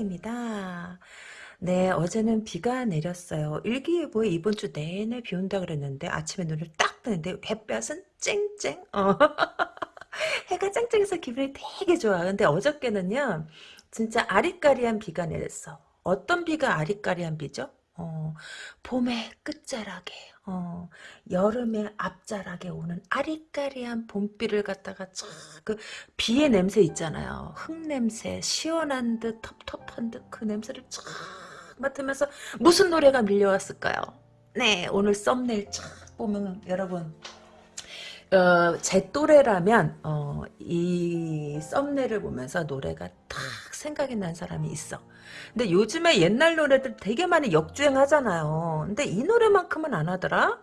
타로입니다. 네 어제는 비가 내렸어요. 일기예보에 이번 주 내내 비 온다 그랬는데 아침에 눈을 딱 뜨는데 햇볕은 쨍쨍 어. 해가 쨍쨍해서 기분이 되게 좋아. 근데 어저께는요 진짜 아리까리한 비가 내렸어. 어떤 비가 아리까리한 비죠? 어, 봄의 끝자락에 어, 여름의 앞자락에 오는 아리까리한 봄비를 갖다가 쫙그 비의 냄새 있잖아요. 흙 냄새, 시원한 듯 텁텁한 듯 그 냄새를 쫙 맡으면서 무슨 노래가 밀려왔을까요? 네, 오늘 썸네일 쫙 보면 여러분 어, 제 또래라면 어, 이 썸네일을 보면서 노래가 탁 생각이 난 사람이 있어. 근데 요즘에 옛날 노래들 되게 많이 역주행하잖아요. 근데 이 노래만큼은 안 하더라?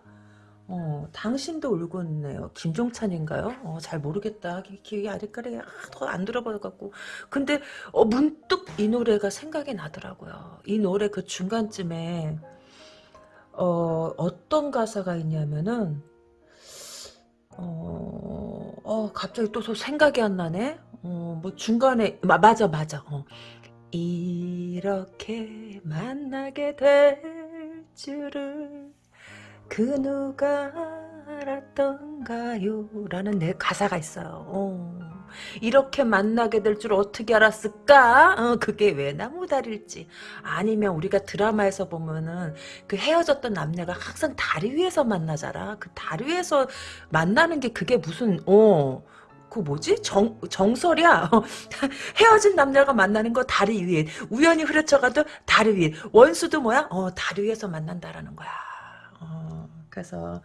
어, 당신도 울고 있네요. 김종찬인가요? 어, 잘 모르겠다. 기억이 아리까리 아, 더안 들어봐갖고. 근데 어, 문득 이 노래가 생각이 나더라고요. 이 노래 그 중간쯤에 어, 어떤 가사가 있냐면은 어, 어 갑자기 또 생각이 안 나네. 어, 뭐 중간에 마, 맞아 맞아. 어. 이렇게 만나게 될 줄을 그 누가 알았던가요? 라는 내 가사가 있어요. 어. 이렇게 만나게 될 줄 어떻게 알았을까? 어, 그게 왜 나무다리일지. 아니면 우리가 드라마에서 보면은 그 헤어졌던 남녀가 항상 다리 위에서 만나잖아. 그 다리 위에서 만나는 게 그게 무슨, 어, 그 뭐지? 정, 정설이야. 헤어진 남녀가 만나는 거 다리 위에. 우연히 흐려쳐가도 다리 위에. 원수도 뭐야? 어, 다리 위에서 만난다라는 거야. 어, 그래서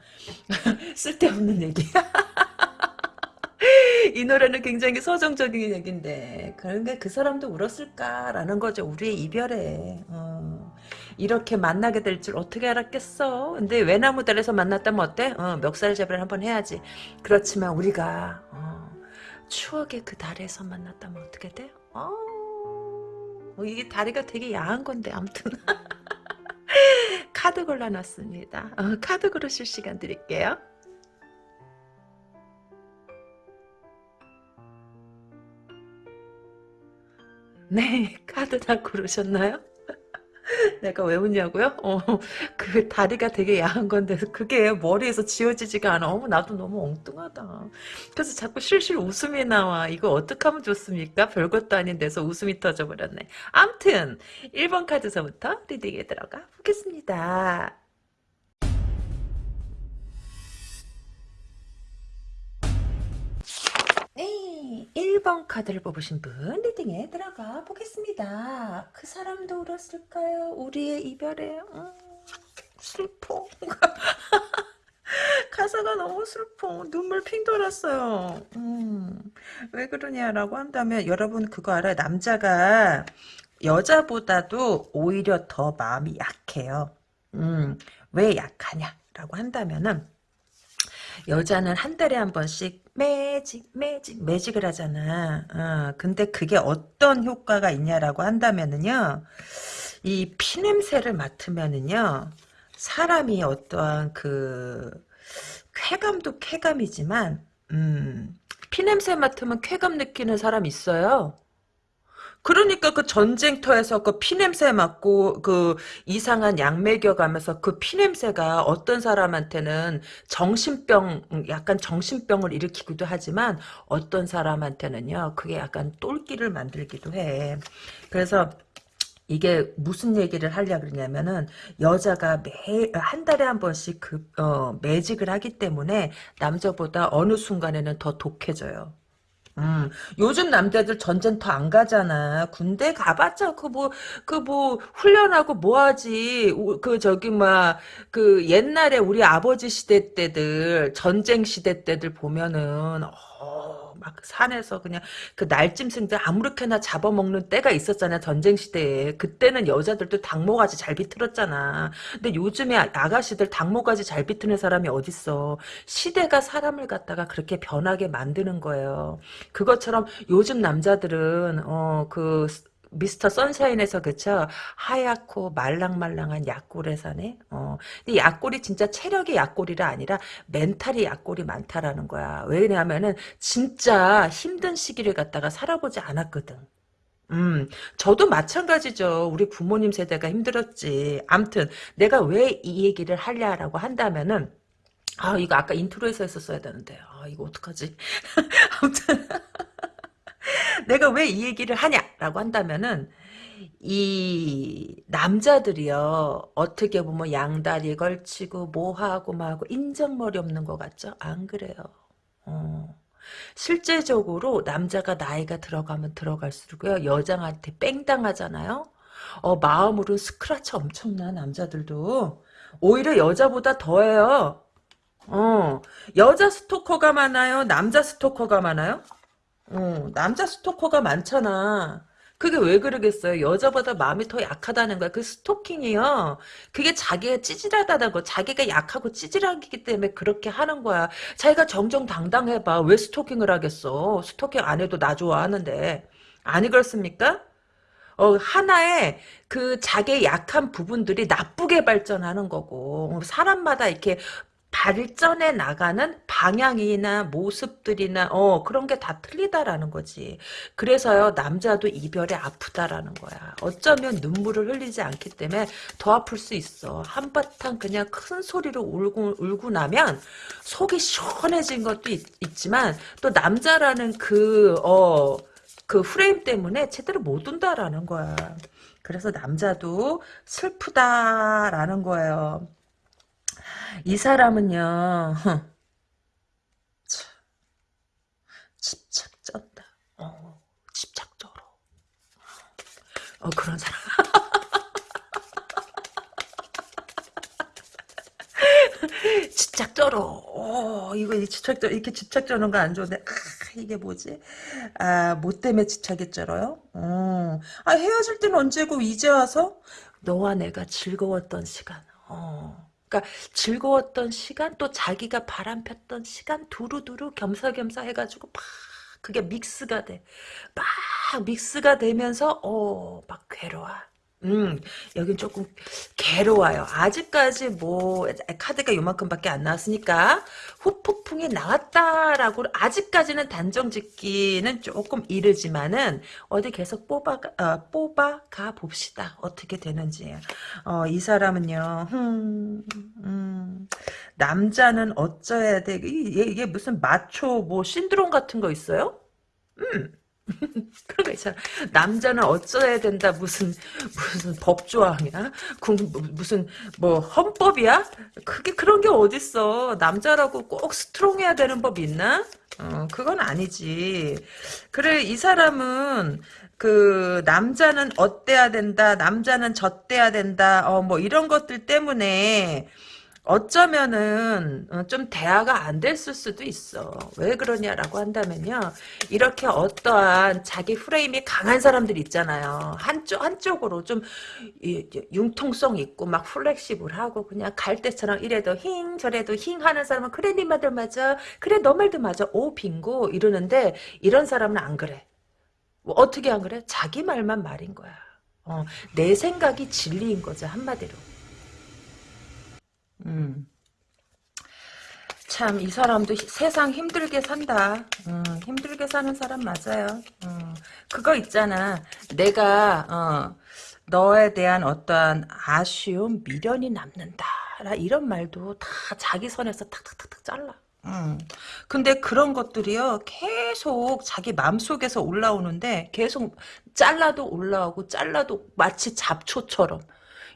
쓸데없는 얘기. 이 노래는 굉장히 서정적인 얘기인데 그런게 그 사람도 울었을까라는 거죠. 우리의 이별에 어, 이렇게 만나게 될 줄 어떻게 알았겠어. 근데 외나무달에서 만났다면 어때? 어, 멱살 잡이를 한번 해야지. 그렇지만 우리가 어, 추억의 그 달에서 만났다면 어떻게 돼? 어, 뭐 이게 다리가 되게 야한 건데 아무튼 카드 골라놨습니다. 어, 카드 고르실 시간 드릴게요. 네, 카드 다 고르셨나요? 내가 왜 웃냐고요? 어, 그 다리가 되게 야한 건데 그게 머리에서 지워지지가 않아. 어머 나도 너무 엉뚱하다. 그래서 자꾸 실실 웃음이 나와. 이거 어떻게 하면 좋습니까? 별것도 아닌 데서 웃음이 터져버렸네. 암튼 1번 카드서부터 reading에 들어가 보겠습니다. 1번 카드를 뽑으신 분 reading에 들어가 보겠습니다. 그 사람도 울었을까요? 우리의 이별에 음, 슬퍼. 가사가 너무 슬퍼. 눈물 핑 돌았어요. 음, 왜 그러냐라고 한다면 여러분 그거 알아요? 남자가 여자보다도 오히려 더 마음이 약해요. 음, 왜 약하냐라고 한다면은 여자는 한 달에 한 번씩 매직 매직 매직을 하잖아. 어, 근데 그게 어떤 효과가 있냐라고 한다면은요. 이 피냄새를 맡으면은요. 사람이 어떠한 그 쾌감도 쾌감이지만 음, 피냄새 맡으면 쾌감 느끼는 사람 있어요. 그러니까 그 전쟁터에서 그 피냄새 맡고 그 이상한 약 먹여가면서 그 피냄새가 어떤 사람한테는 정신병 약간 정신병을 일으키기도 하지만 어떤 사람한테는요 그게 약간 똘끼를 만들기도 해. 그래서 이게 무슨 얘기를 하려 그러냐면은 여자가 매 한 달에 한 번씩 그 어, 매직을 하기 때문에 남자보다 어느 순간에는 더 독해져요. 음, 요즘 남자들 전쟁터 안 가잖아. 군대 가봤자 그 뭐, 그 뭐, 훈련하고 뭐 하지. 그 저기 막, 그 옛날에 우리 아버지 시대 때들, 전쟁 시대 때들 보면은, 어, 막 산에서 그냥 그 날짐승들 아무렇게나 잡아먹는 때가 있었잖아 전쟁 시대에. 그때는 여자들도 닭모가지 잘 비틀었잖아. 근데 요즘에 아가씨들 닭모가지 잘 비트는 사람이 어딨어? 시대가 사람을 갖다가 그렇게 변하게 만드는 거예요. 그것처럼 요즘 남자들은 어그 미스터 선샤인에서 그쵸 하얗고 말랑말랑한 약골에 사네 어 근데 약골이 진짜 체력이 약골이라 아니라 멘탈이 약골이 많다라는 거야 왜냐하면은 진짜 힘든 시기를 갖다가 살아보지 않았거든 음, 저도 마찬가지죠. 우리 부모님 세대가 힘들었지. 암튼, 내가 왜 이 얘기를 하려라고 한다면은, 아, 이거 아까 intro에서 했었어야 되는데. 아, 이거 어떡하지? 아무튼, 내가 왜 이 얘기를 하냐라고 한다면은, 이 남자들이요 어떻게 보면 양다리 걸치고 뭐하고 뭐하고 인정머리 없는 것 같죠? 안 그래요. 어. 실제적으로 남자가 나이가 들어가면 들어갈수록요 여자한테 팽당하잖아요. 어 마음으로 스크라치 엄청나 남자들도 오히려 여자보다 더해요. 어 여자 스토커가 많아요. 남자 스토커가 많아요. 어 남자 스토커가 많잖아. 그게 왜 그러겠어요? 여자보다 마음이 더 약하다는 거야. 그 스토킹이요. 그게 자기가 찌질하다는 거. 자기가 약하고 찌질하기 때문에 그렇게 하는 거야. 자기가 정정당당해봐. 왜 스토킹을 하겠어? 스토킹 안 해도 나 좋아하는데. 아니 그렇습니까? 어, 하나의 그 자기의 약한 부분들이 나쁘게 발전하는 거고, 사람마다 이렇게 발전해 나가는 방향이나 모습들이나 어 그런 게 다 틀리다라는 거지. 그래서요 남자도 이별에 아프다라는 거야. 어쩌면 눈물을 흘리지 않기 때문에 더 아플 수 있어. 한바탕 그냥 큰 소리로 울고 울고 나면 속이 시원해진 것도 있, 지만또 남자라는 그 어, 그 프레임 때문에 제대로 못 운다라는 거야. 그래서 남자도 슬프다라는 거예요. 이 사람은요, 참, 집착 쩐다. 어, 집착적으로. 어, 그런 사람. 집착적으로. 어, 이거 집착적, 이렇게 집착적인 거안 좋은데, 아, 이게 뭐지? 아, 뭐 때문에 집착이 쩔어요? 어, 아, 헤어질 때는 언제고, 이제 와서? 너와 내가 즐거웠던 시간. 어. 그러니까 즐거웠던 시간 또 자기가 바람 폈던 시간 두루두루 겸사겸사 해가지고 막 그게 믹스가 돼. 막 믹스가 되면서 어막 괴로워. 음, 여긴 조금 괴로워요. 아직까지 뭐 카드가 요만큼밖에 안 나왔으니까 후폭풍이 나왔다라고 아직까지는 단정 짓기는 조금 이르지만은 어디 계속 뽑아 어, 뽑아 가 봅시다. 어떻게 되는지. 어, 이 사람은요. 음, 음, 남자는 어쩌야 돼? 이게, 이게 무슨 마초 뭐 신드롬 같은 거 있어요? 음. 그런 거 있잖아. 남자는 어쩌야 된다. 무슨, 무슨 법조항이야? 무슨, 뭐, 헌법이야? 그게 그런 게 어딨어. 남자라고 꼭 스트롱해야 되는 법 있나? 어, 그건 아니지. 그래, 이 사람은, 그, 남자는 어때야 된다. 남자는 젖대야 된다. 어, 뭐, 이런 것들 때문에, 어쩌면은 어, 좀 대화가 안 됐을 수도 있어. 왜 그러냐라고 한다면요. 이렇게 어떠한 자기 프레임이 강한 사람들 있잖아요. 한쪽 한쪽으로 좀 융통성 있고 막 플렉시블하고 그냥 갈 때처럼 이래도 힝 저래도 힝 하는 사람은 그래 네 말도 맞아. 그래 너 말도 맞아. 오 빙고 이러는데 이런 사람은 안 그래. 뭐 어떻게 안 그래? 자기 말만 말인 거야. 어, 내 생각이 진리인 거죠 한마디로. 음. 참, 이 사람도 세상 힘들게 산다. 음, 힘들게 사는 사람 맞아요. 음, 그거 있잖아. 내가, 어, 너에 대한 어떠한 아쉬움, 미련이 남는다. 이런 말도 다 자기 선에서 탁탁탁탁 잘라. 음. 근데 그런 것들이요, 계속 자기 마음속에서 올라오는데, 계속 잘라도 올라오고, 잘라도 마치 잡초처럼.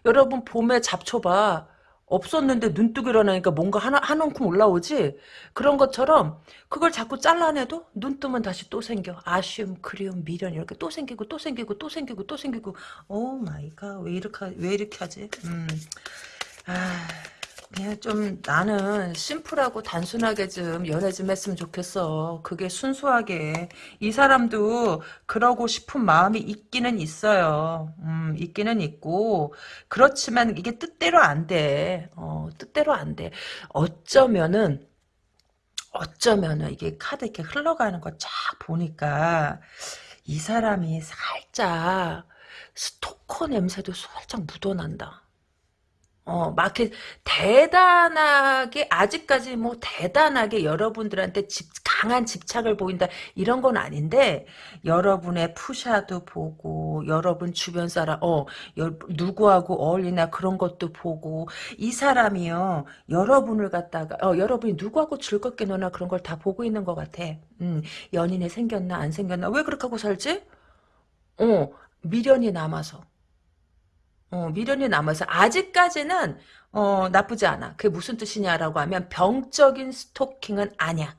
여러분, 봄에 잡초 봐. 없었는데 눈뜨고 일어나니까 뭔가 하나, 한 움큼 올라오지? 그런 것처럼 그걸 자꾸 잘라내도 눈 뜨면 다시 또 생겨. 아쉬움, 그리움, 미련 이렇게 또 생기고 또 생기고 또 생기고 또 생기고 oh my God. 왜 이렇게, 왜 이렇게 하지? 음. 아... 그냥 좀 나는 심플하고 단순하게 좀 연애 좀 했으면 좋겠어. 그게 순수하게. 이 사람도 그러고 싶은 마음이 있기는 있어요. 음, 있기는 있고. 그렇지만 이게 뜻대로 안 돼. 어, 뜻대로 안 돼. 어쩌면은, 어쩌면은 이게 카드 이렇게 흘러가는 거 쫙 보니까 이 사람이 살짝 스토커 냄새도 살짝 묻어난다. 어, 막 이렇게 대단하게, 아직까지 뭐 대단하게 여러분들한테 집, 강한 집착을 보인다, 이런 건 아닌데, 여러분의 푸샤도 보고, 여러분 주변 사람, 어, 여, 누구하고 어울리나 그런 것도 보고, 이 사람이요, 여러분을 갖다가, 어, 여러분이 누구하고 즐겁게 노나 그런 걸 다 보고 있는 것 같아. 음, 연인이 생겼나, 안 생겼나, 왜 그렇게 하고 살지? 어, 미련이 남아서. 어, 미련이 남아서 아직까지는 어, 나쁘지 않아. 그게 무슨 뜻이냐라고 하면 병적인 스토킹은 아니야.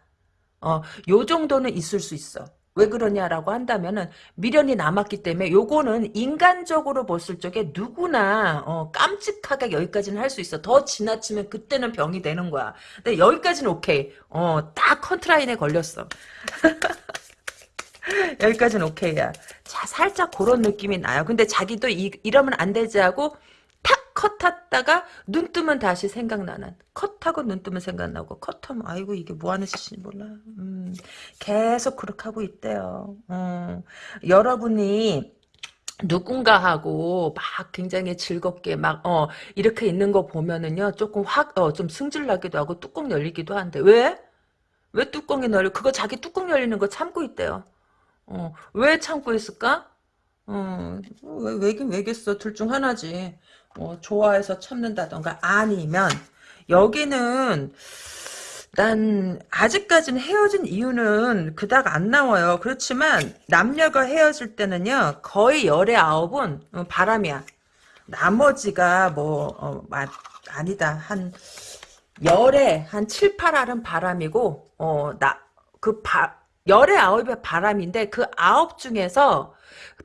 어, 요 정도는 있을 수 있어. 왜 그러냐라고 한다면은 미련이 남았기 때문에 요거는 인간적으로 봤을 적에 누구나 어, 깜찍하게 여기까지는 할 수 있어. 더 지나치면 그때는 병이 되는 거야. 근데 여기까지는 오케이. 어, 딱 컨트라인에 걸렸어. 여기까지는 오케이야. 자, 살짝 그런 느낌이 나요. 근데 자기도 이, 이러면 안 되지 하고 탁 컷했다가 눈 뜨면 다시 생각나는 컷하고 눈 뜨면 생각나고 컷하면 아이고 이게 뭐 하는 짓인지 몰라 음, 계속 그렇게 하고 있대요 음, 여러분이 누군가하고 막 굉장히 즐겁게 막 어 이렇게 있는 거 보면은요 조금 확 어 좀 승질나기도 하고 뚜껑 열리기도 한데 왜? 왜 뚜껑이 열려? 그거 자기 뚜껑 열리는 거 참고 있대요 어, 왜 참고 있을까? 어, 왜, 왜긴 왜겠어. 둘 중 하나지. 어, 좋아해서 참는다던가 아니면 여기는 난 아직까지는 헤어진 이유는 그닥 안 나와요. 그렇지만 남녀가 헤어질 때는요. 거의 열의 아홉은 어, 바람이야. 나머지가 뭐 어, 마, 아니다. 한 열에 한 7, 8알은 바람이고 어, 나 그 열의 아홉의 바람인데 그 아홉 중에서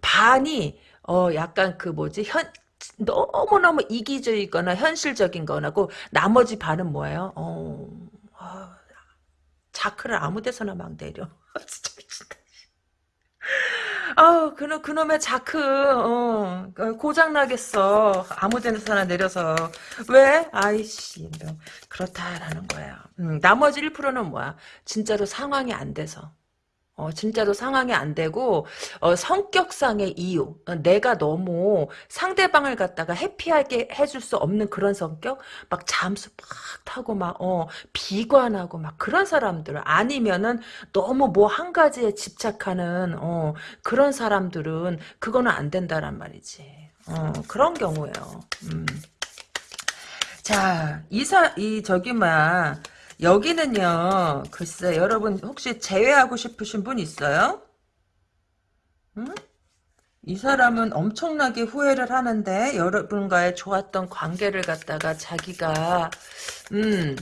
반이 어 약간 그 뭐지 현 너무너무 이기적이거나 현실적인 거나고 나머지 반은 뭐예요? 어, 어 자크를 아무 데서나 막 내려. 진짜 미친다. 아, 그놈, 그놈의 자크, 어, 고장 나겠어. 아무 데서나 내려서. 왜? 아이씨, 그렇다라는 거야. 음, 나머지 1%는 뭐야? 진짜로 상황이 안 돼서. 어, 진짜로 상황이 안 되고, 어, 성격상의 이유. 어, 내가 너무 상대방을 갖다가 해피하게 해줄 수 없는 그런 성격? 막 잠수 팍 타고 막, 어, 비관하고 막 그런 사람들. 아니면은 너무 뭐 한 가지에 집착하는, 어, 그런 사람들은 그거는 안 된다란 말이지. 어, 그런 경우예요. 음. 자, 이사, 이, 저기, 뭐야. 여기는요, 글쎄, 여러분, 혹시 제외하고 싶으신 분 있어요? 응? 이 사람은 엄청나게 후회를 하는데, 여러분과의 좋았던 관계를 갖다가 자기가, 음,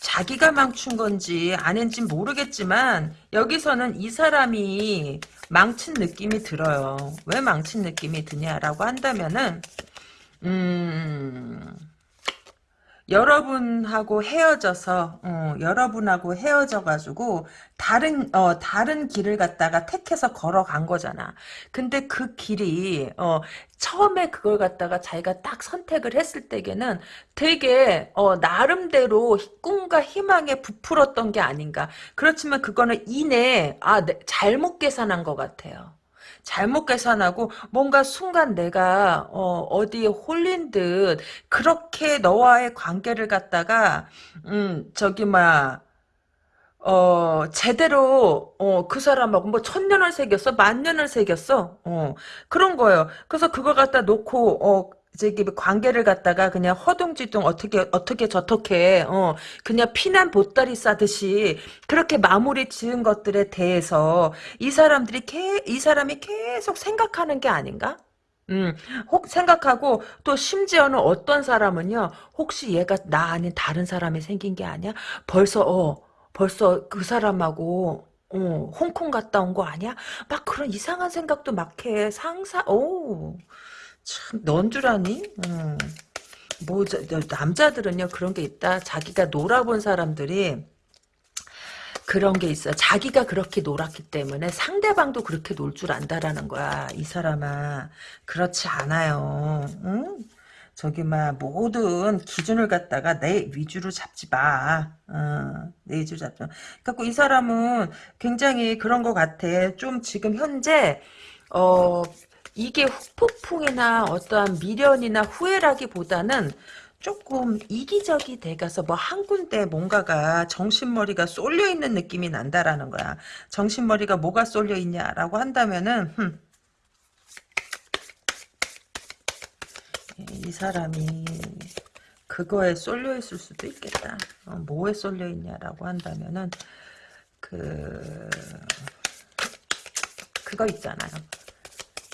자기가 망친 건지 아닌지 모르겠지만, 여기서는 이 사람이 망친 느낌이 들어요. 왜 망친 느낌이 드냐라고 한다면은, 음, 여러분하고 헤어져서 어, 여러분하고 헤어져가지고 다른 어 다른 길을 갖다가 택해서 걸어간 거잖아. 근데 그 길이 어 처음에 그걸 갖다가 자기가 딱 선택을 했을 때에는 되게 어 나름대로 꿈과 희망에 부풀었던 게 아닌가. 그렇지만 그거는 이내 아 잘못 계산한 것 같아요. 잘못 계산하고 뭔가 순간 내가 어, 디에 홀린 듯 그렇게 너와의 관계를 갖다가 음 저기 막 어, 제대로, 어, 그 사람하고 뭐 천년을 새겼어? 만년을 새겼어? 어, 그런 거예요. 그래서 그걸 갖다 놓고, 어, 저기 관계를 갖다가 그냥 허둥지둥 어떻게 어떻게 저떻게 어 그냥 피난 보따리 싸듯이 그렇게 마무리 지은 것들에 대해서 이 사람들이 개, 이 사람이 계속 생각하는 게 아닌가? 음, 혹 생각하고 또 심지어는 어떤 사람은요. 혹시 얘가 나 아닌 다른 사람이 생긴 게 아니야? 벌써 어 벌써 그 사람하고 어, 홍콩 갔다 온 거 아니야? 막 그런 이상한 생각도 막 해. 상사, 오. 참, 넌 줄 아니? 음. 뭐, 저, 남자들은요, 그런 게 있다. 자기가 놀아본 사람들이, 그런 게 있어. 자기가 그렇게 놀았기 때문에 상대방도 그렇게 놀 줄 안다라는 거야. 이 사람아. 그렇지 않아요. 응? 저기 막 모든 기준을 갖다가 내 위주로 잡지 마. 어, 내 위주로 잡지 마. 그래이 사람은 굉장히 그런 것 같아. 좀 지금 현재 어 이게 후폭풍이나 어떠한 미련이나 후회라기보다는 조금 이기적이 돼가서 뭐 한 군데 뭔가가 정신머리가 쏠려 있는 느낌이 난다라는 거야. 정신머리가 뭐가 쏠려 있냐라고 한다면은 흠, 이 사람이 그거에 쏠려 있을 수도 있겠다. 어, 뭐에 쏠려 있냐라고 한다면은 그 그거 있잖아요.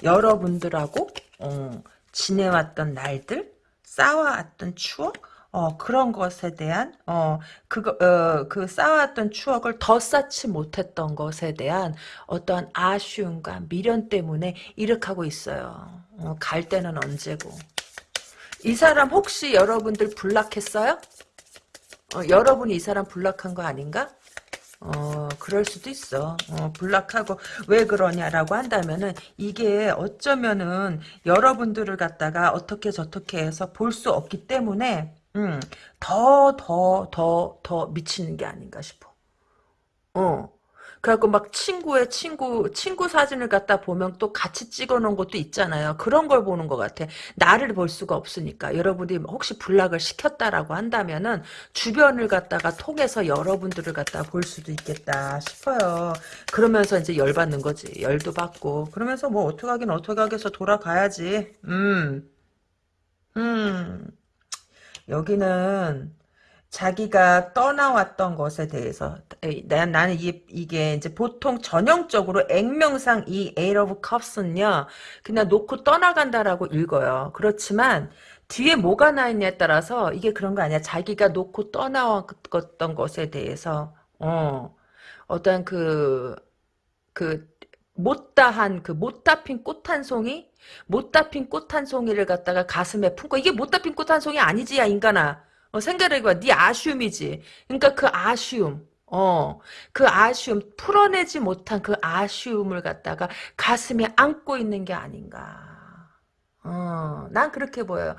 여러분들하고 어, 지내왔던 날들, 쌓아왔던 추억, 어, 그런 것에 대한, 어, 그거, 어, 그 쌓아왔던 추억을 더 쌓지 못했던 것에 대한 어떠한 아쉬움과 미련 때문에 하고 있어요. 어, 갈 때는 언제고. 이 사람 혹시 여러분들 불락했어요? 어, 여러분이 이 사람 불락한 거 아닌가? 어, 그럴 수도 있어. 어, 불락하고, 왜 그러냐라고 한다면은, 이게 어쩌면은, 여러분들을 갖다가 어떻게 저떻게 해서 볼 수 없기 때문에, 음, 더, 더, 더, 더 미치는 게 아닌가 싶어. 어. 그래갖고 막 친구의 친구, 친구 사진을 갖다 보면 또 같이 찍어 놓은 것도 있잖아요. 그런 걸 보는 것 같아. 나를 볼 수가 없으니까. 여러분이 혹시 불락을 시켰다라고 한다면은 주변을 갖다가 통해서 여러분들을 갖다 볼 수도 있겠다 싶어요. 그러면서 이제 열 받는 거지. 열도 받고. 그러면서 뭐 어떻게 하긴 어떻게 하겠어. 돌아가야지. 음. 음. 여기는 자기가 떠나왔던 것에 대해서 나- 나는 이, 이게 이제 보통 전형적으로 액명상 이 Eight of Cups는요 그냥 놓고 떠나간다라고 읽어요. 그렇지만 뒤에 뭐가 나 있냐에 따라서 이게 그런 거 아니야. 자기가 놓고 떠나왔던 것에 대해서 어 어떤 그 그 못다한 그 못다 핀 꽃 한 송이? 못다 핀 꽃 한 송이를 갖다가 가슴에 품고 이게 못다 핀 꽃 한 송이 아니지 야 인간아 어, 생각해봐 네 아쉬움이지 그러니까 그 아쉬움 어, 그 아쉬움, 풀어내지 못한 그 아쉬움을 갖다가 가슴에 안고 있는 게 아닌가. 어, 난 그렇게 보여요.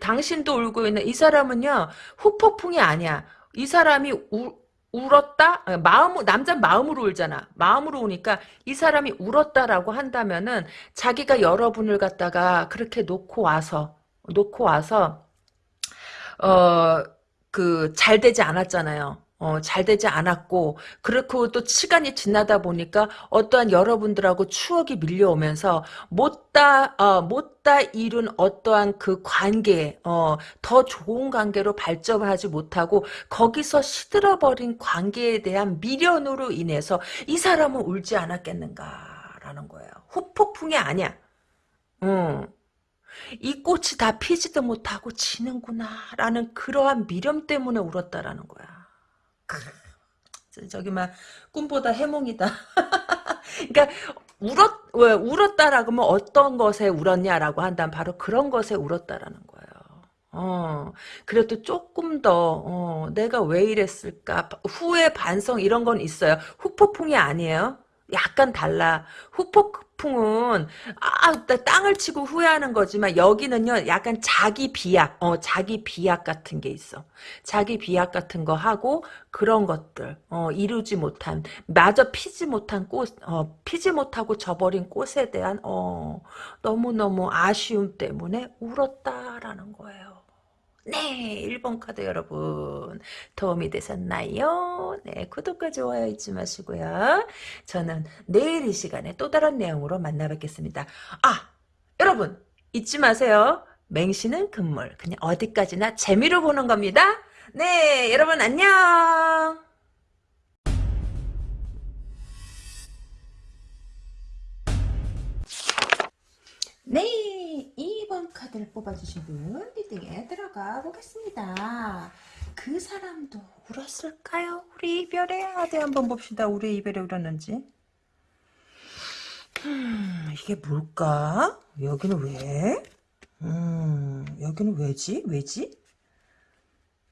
당신도 울고 있는 이 사람은요, 후폭풍이 아니야. 이 사람이 우, 울었다? 아, 마음, 남자 마음으로 울잖아. 마음으로 우니까 이 사람이 울었다라고 한다면은 자기가 여러분을 갖다가 그렇게 놓고 와서, 놓고 와서, 어, 그, 잘 되지 않았잖아요. 어, 잘 되지 않았고, 그렇고 또 시간이 지나다 보니까 어떠한 여러분들하고 추억이 밀려오면서 못다, 어, 못다 이룬 어떠한 그 관계, 어, 더 좋은 관계로 발전하지 못하고 거기서 시들어버린 관계에 대한 미련으로 인해서 이 사람은 울지 않았겠는가라는 거예요. 후폭풍이 아니야. 응. 이 꽃이 다 피지도 못하고 지는구나 라는 그러한 미련 때문에 울었다라는 거야. 저기 막 꿈보다 해몽이다. 그러니까 울었 왜 울었다라고 하면 어떤 것에 울었냐라고 한다면 바로 그런 것에 울었다라는 거예요. 어, 그래도 조금 더, 어, 내가 왜 이랬을까? 후회 반성 이런 건 있어요. 후폭풍이 아니에요. 약간 달라. 후폭 풍은 아, 나 땅을 치고 후회하는 거지만 여기는요. 약간 자기 비약, 어, 자기 비약 같은 게 있어. 자기 비약 같은 거 하고 그런 것들, 어, 이루지 못한, 마저 피지 못한 꽃, 어, 피지 못하고 져버린 꽃에 대한 어, 너무너무 아쉬움 때문에 울었다라는 거예요. 네, 1번 카드 여러분 도움이 되셨나요? 네, 구독과 좋아요 잊지 마시고요. 저는 내일 이 시간에 또 다른 내용으로 만나 뵙겠습니다. 아, 여러분 잊지 마세요. 맹신은 금물. 그냥 어디까지나 재미로 보는 겁니다. 네, 여러분 안녕. 네, 2번 카드를 뽑아주신 분 리딩에 들어가 보겠습니다. 그 사람도 울었을까요? 우리 이별에 어디 한번 봅시다. 우리 이별에 울었는지. 음, 이게 뭘까? 여기는 왜? 음, 여기는 왜지? 왜지?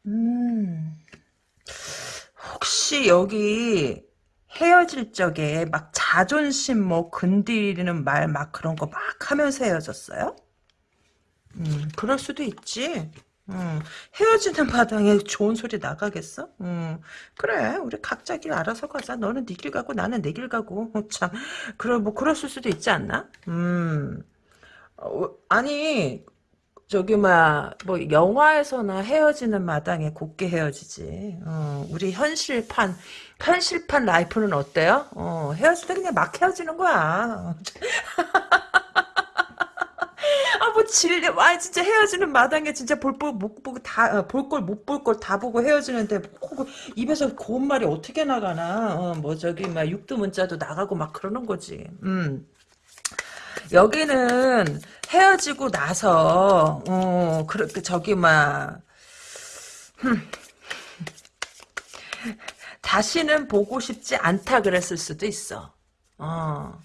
음, 혹시 여기 헤어질 적에 막 자존심 뭐 건드리는 말 막 그런 거 막 하면서 헤어졌어요? 음, 그럴 수도 있지. 음, 헤어지는 마당에 좋은 소리 나가겠어? 음, 그래, 우리 각자 길 알아서 가자. 너는 네 길 가고 나는 내 길 가고. 어, 참, 그래, 뭐, 그랬을 수도 있지 않나? 음, 어, 아니, 저기 막뭐 영화에서나 헤어지는 마당에 곱게 헤어지지. 어, 우리 현실판 현실판 라이프는 어때요? 어, 헤어질 때 그냥 막 헤어지는 거야. 아, 뭐, 질려. 아, 진짜 헤어지는 마당에 진짜 볼, 볼, 못 보고 다, 어, 볼 걸, 못 볼 걸 다 보고 헤어지는데, 뭐, 입에서 고운 말이 어떻게 나가나. 어, 뭐, 저기, 막, 육두 문자도 나가고 막 그러는 거지. 음. 여기는 헤어지고 나서, 어, 그, 그, 저기, 막, 다시는 보고 싶지 않다 그랬을 수도 있어. 어.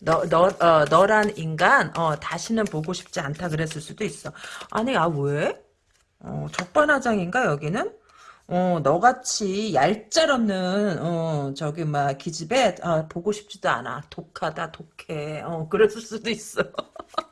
너, 너, 어, 너란 인간, 어, 다시는 보고 싶지 않다 그랬을 수도 있어. 아니, 아, 왜? 어, 적반하장인가, 여기는? 어, 너같이 얄짤없는, 어, 저기, 막, 기집애, 어, 보고 싶지도 않아. 독하다, 독해. 어, 그랬을 수도 있어.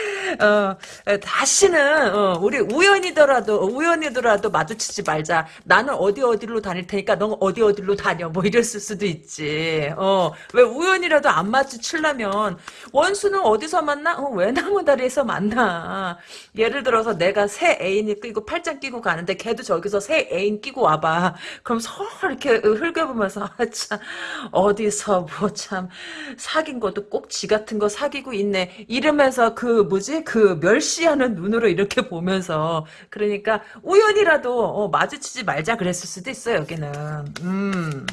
어, 다시는 어, 우리 우연이더라도 우연이더라도 마주치지 말자. 나는 어디 어디로 다닐 테니까 넌 어디 어디로 다녀. 뭐 이랬을 수도 있지. 어, 왜 우연이라도 안 마주치려면 원수는 어디서 만나? 어, 외나무다리에서 만나. 예를 들어서 내가 새 애인이 끼고 팔짱 끼고 가는데 걔도 저기서 새 애인 끼고 와봐. 그럼 서로 이렇게 흘겨보면서 아, 참 어디서 뭐 참 사귄 것도 꼭 지 같은 거 사귀고 있네. 이러면서 그 뭐지? 그 멸시하는 눈으로 이렇게 보면서 그러니까 우연이라도 어, 마주치지 말자 그랬을 수도 있어요 여기는 음.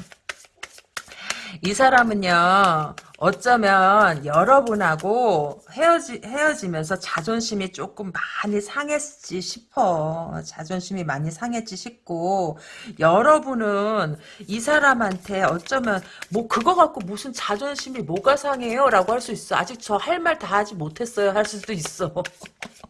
이 사람은요 어쩌면 여러분하고 헤어지, 헤어지면서 자존심이 조금 많이 상했지 싶어. 자존심이 많이 상했지 싶고. 여러분은 이 사람한테 어쩌면 뭐 그거 갖고 무슨 자존심이 뭐가 상해요? 라고 할 수 있어. 아직 저 할 말 다 하지 못했어요. 할 수도 있어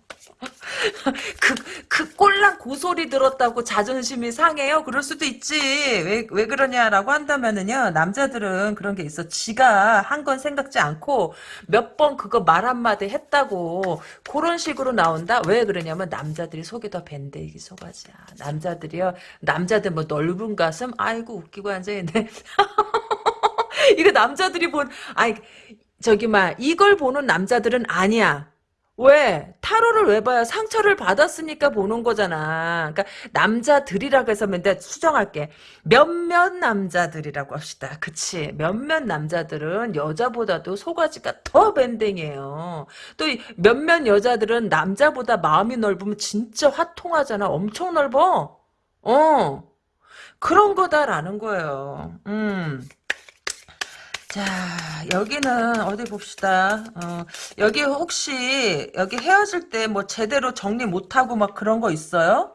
그, 그 꼴랑 고소리 들었다고 자존심이 상해요? 그럴 수도 있지. 왜, 왜 그러냐라고 한다면은요, 남자들은 그런 게 있어. 지가 한 건 생각지 않고 몇 번 그거 말 한마디 했다고 그런 식으로 나온다? 왜 그러냐면 남자들이 속이 더 밴데기 속아지야. 남자들이요, 남자들 뭐 넓은 가슴? 아이고, 웃기고 앉아있네. 이거 남자들이 본, 아이, 저기, 막, 이걸 보는 남자들은 아니야. 왜? 타로를 왜 봐요? 상처를 받았으니까 보는 거잖아. 그러니까 남자들이라고 해서 근데 수정할게. 몇몇 남자들이라고 합시다. 그치? 몇몇 남자들은 여자보다도 소가지가 더 밴댕이에요. 또 몇몇 여자들은 남자보다 마음이 넓으면 진짜 화통하잖아. 엄청 넓어. 어. 그런 거다라는 거예요. 음. 자, 여기는 어디 봅시다. 어, 여기 혹시 여기 헤어질 때 뭐 제대로 정리 못하고 막 그런 거 있어요?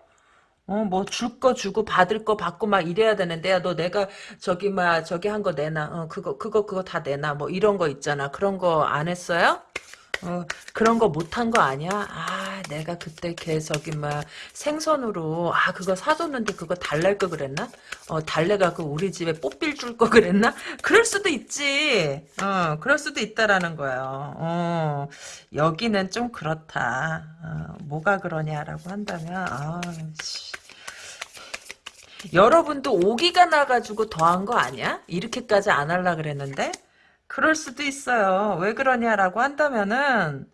어, 뭐 줄 거 주고 받을 거 받고 막 이래야 되는데 야, 너 내가 저기 막 저기 한 거 내놔. 어, 그거 그거 그거 다 내놔. 뭐 이런 거 있잖아. 그런 거 안 했어요? 어, 그런 거 못한 거 아니야? 아, 내가 그때 걔 저기 막 생선으로 아 그거 사줬는데 그거 달랠 거 그랬나? 어, 달래가 그 우리 집에 뽀삐 줄거 그랬나? 그럴 수도 있지. 어, 그럴 수도 있다라는 거예요. 어, 여기는 좀 그렇다. 어, 뭐가 그러냐라고 한다면 아, 씨. 여러분도 오기가 나가지고 더한 거 아니야? 이렇게까지 안 할라 그랬는데? 그럴 수도 있어요. 왜 그러냐라고 한다면은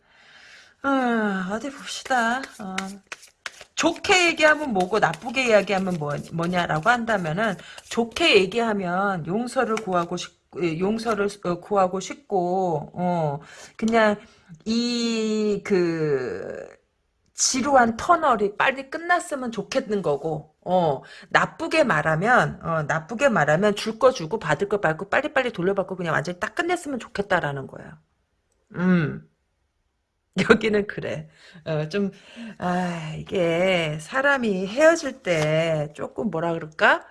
어, 디 봅시다. 어. 좋게 얘기하면 뭐고 나쁘게 이야기하면 뭐, 뭐냐라고 한다면은 좋게 얘기하면 용서를 구하고 싶 용서를 어, 구하고 싶고 어 그냥 이 그 지루한 터널이 빨리 끝났으면 좋겠는 거고 어, 나쁘게 말하면, 어, 나쁘게 말하면 줄 거 주고 받을 거 받고 빨리빨리 돌려받고 그냥 완전히 딱 끝냈으면 좋겠다라는 거야. 음. 여기는 그래. 어, 좀, 아, 이게 사람이 헤어질 때 조금 뭐라 그럴까?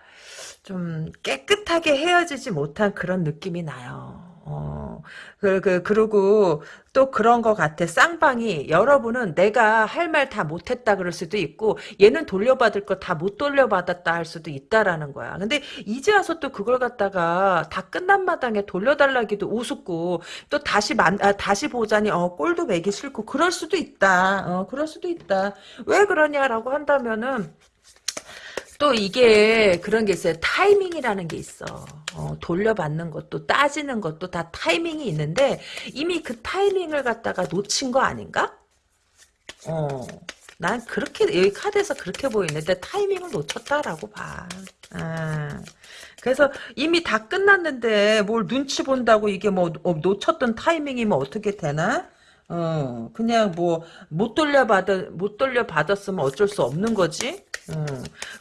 좀 깨끗하게 헤어지지 못한 그런 느낌이 나요. 어, 그, 그, 그리고 또 그런 것 같아. 쌍방이 여러분은 내가 할 말 다 못했다 그럴 수도 있고 얘는 돌려받을 거 다 못 돌려받았다 할 수도 있다라는 거야. 근데 이제 와서 또 그걸 갖다가 다 끝난 마당에 돌려달라기도 우습고 또 다시 만, 아, 다시 보자니 어, 꼴도 매기 싫고 그럴 수도 있다. 어, 그럴 수도 있다. 왜 그러냐라고 한다면은 또 이게 그런 게 있어요. 타이밍이라는 게 있어. 어, 돌려받는 것도 따지는 것도 다 타이밍이 있는데 이미 그 타이밍을 갖다가 놓친 거 아닌가? 어. 난 그렇게 여기 카드에서 그렇게 보이는데 타이밍을 놓쳤다라고 봐. 아. 그래서 이미 다 끝났는데 뭘 눈치 본다고 이게 뭐 어, 놓쳤던 타이밍이면 어떻게 되나? 어 그냥 뭐 못 돌려받아 못 돌려받았으면 어쩔 수 없는 거지. 어,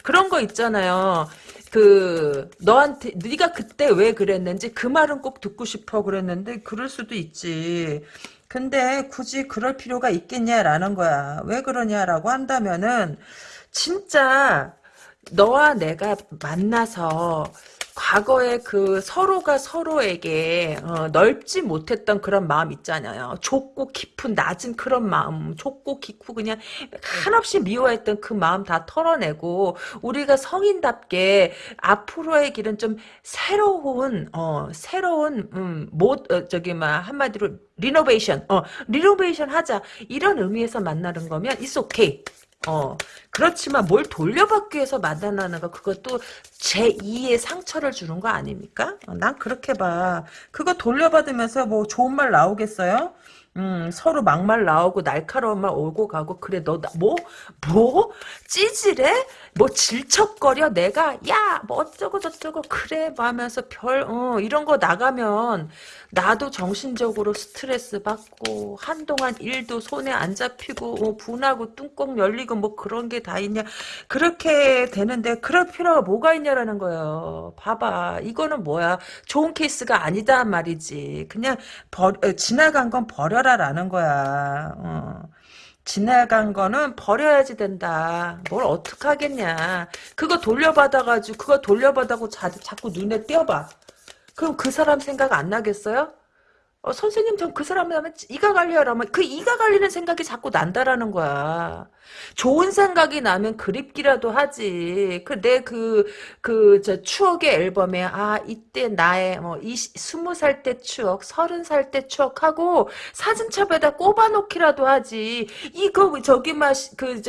그런 거 있잖아요. 그 너한테 네가 그때 왜 그랬는지 그 말은 꼭 듣고 싶어 그랬는데 그럴 수도 있지. 근데 굳이 그럴 필요가 있겠냐라는 거야. 왜 그러냐라고 한다면은 진짜 너와 내가 만나서 과거에 그 서로가 서로에게 어, 넓지 못했던 그런 마음 있잖아요. 좁고 깊은 낮은 그런 마음, 좁고 깊고 그냥 한없이 미워했던 그 마음 다 털어내고 우리가 성인답게 앞으로의 길은 좀 새로운 어 새로운 음 못 어, 저기 막 한마디로 리노베이션 어 리노베이션 하자 이런 의미에서 만나는 거면 it's okay. 어, 그렇지만 뭘 돌려받기 위해서 거, 그것도 제2의 상처를 주는 거 아닙니까? 어, 난 그렇게 봐. 그거 돌려받으면서 뭐 좋은 말 나오겠어요? 음, 서로 막말 나오고 날카로운 말 오고 가고 그래 너 뭐? 뭐? 찌질해? 뭐 질척거려? 내가 야 뭐 어쩌고 저쩌고 그래 뭐 하면서 별 어, 이런 거 나가면 나도 정신적으로 스트레스 받고 한동안 일도 손에 안 잡히고 어, 분하고 뚱껑 열리고 뭐 그런 게 다 있냐? 그렇게 되는데 그럴 필요가 뭐가 있냐라는 거예요. 봐봐. 이거는 뭐야? 좋은 케이스가 아니다 말이지. 그냥 버, 어, 지나간 건 버려라라는 거야. 어. 지나간 거는 버려야지 된다. 뭘 어떡하겠냐. 그거 돌려받아가지고, 그거 돌려받아고 자, 자꾸 눈에 띄어봐. 그럼 그 사람 생각 안 나겠어요? 어, 선생님 전 그 사람 하면 이가 갈려라면 그 이가 갈리는 생각이 자꾸 난다라는 거야. 좋은 생각이 나면 그립기라도 하지. 그 내 그 그 저 추억의 앨범에 아 이때 나의 뭐이 스무 살 때 추억, 서른 살 때 추억하고 사진첩에다 꼽아놓기라도 하지. 이거 저기 막그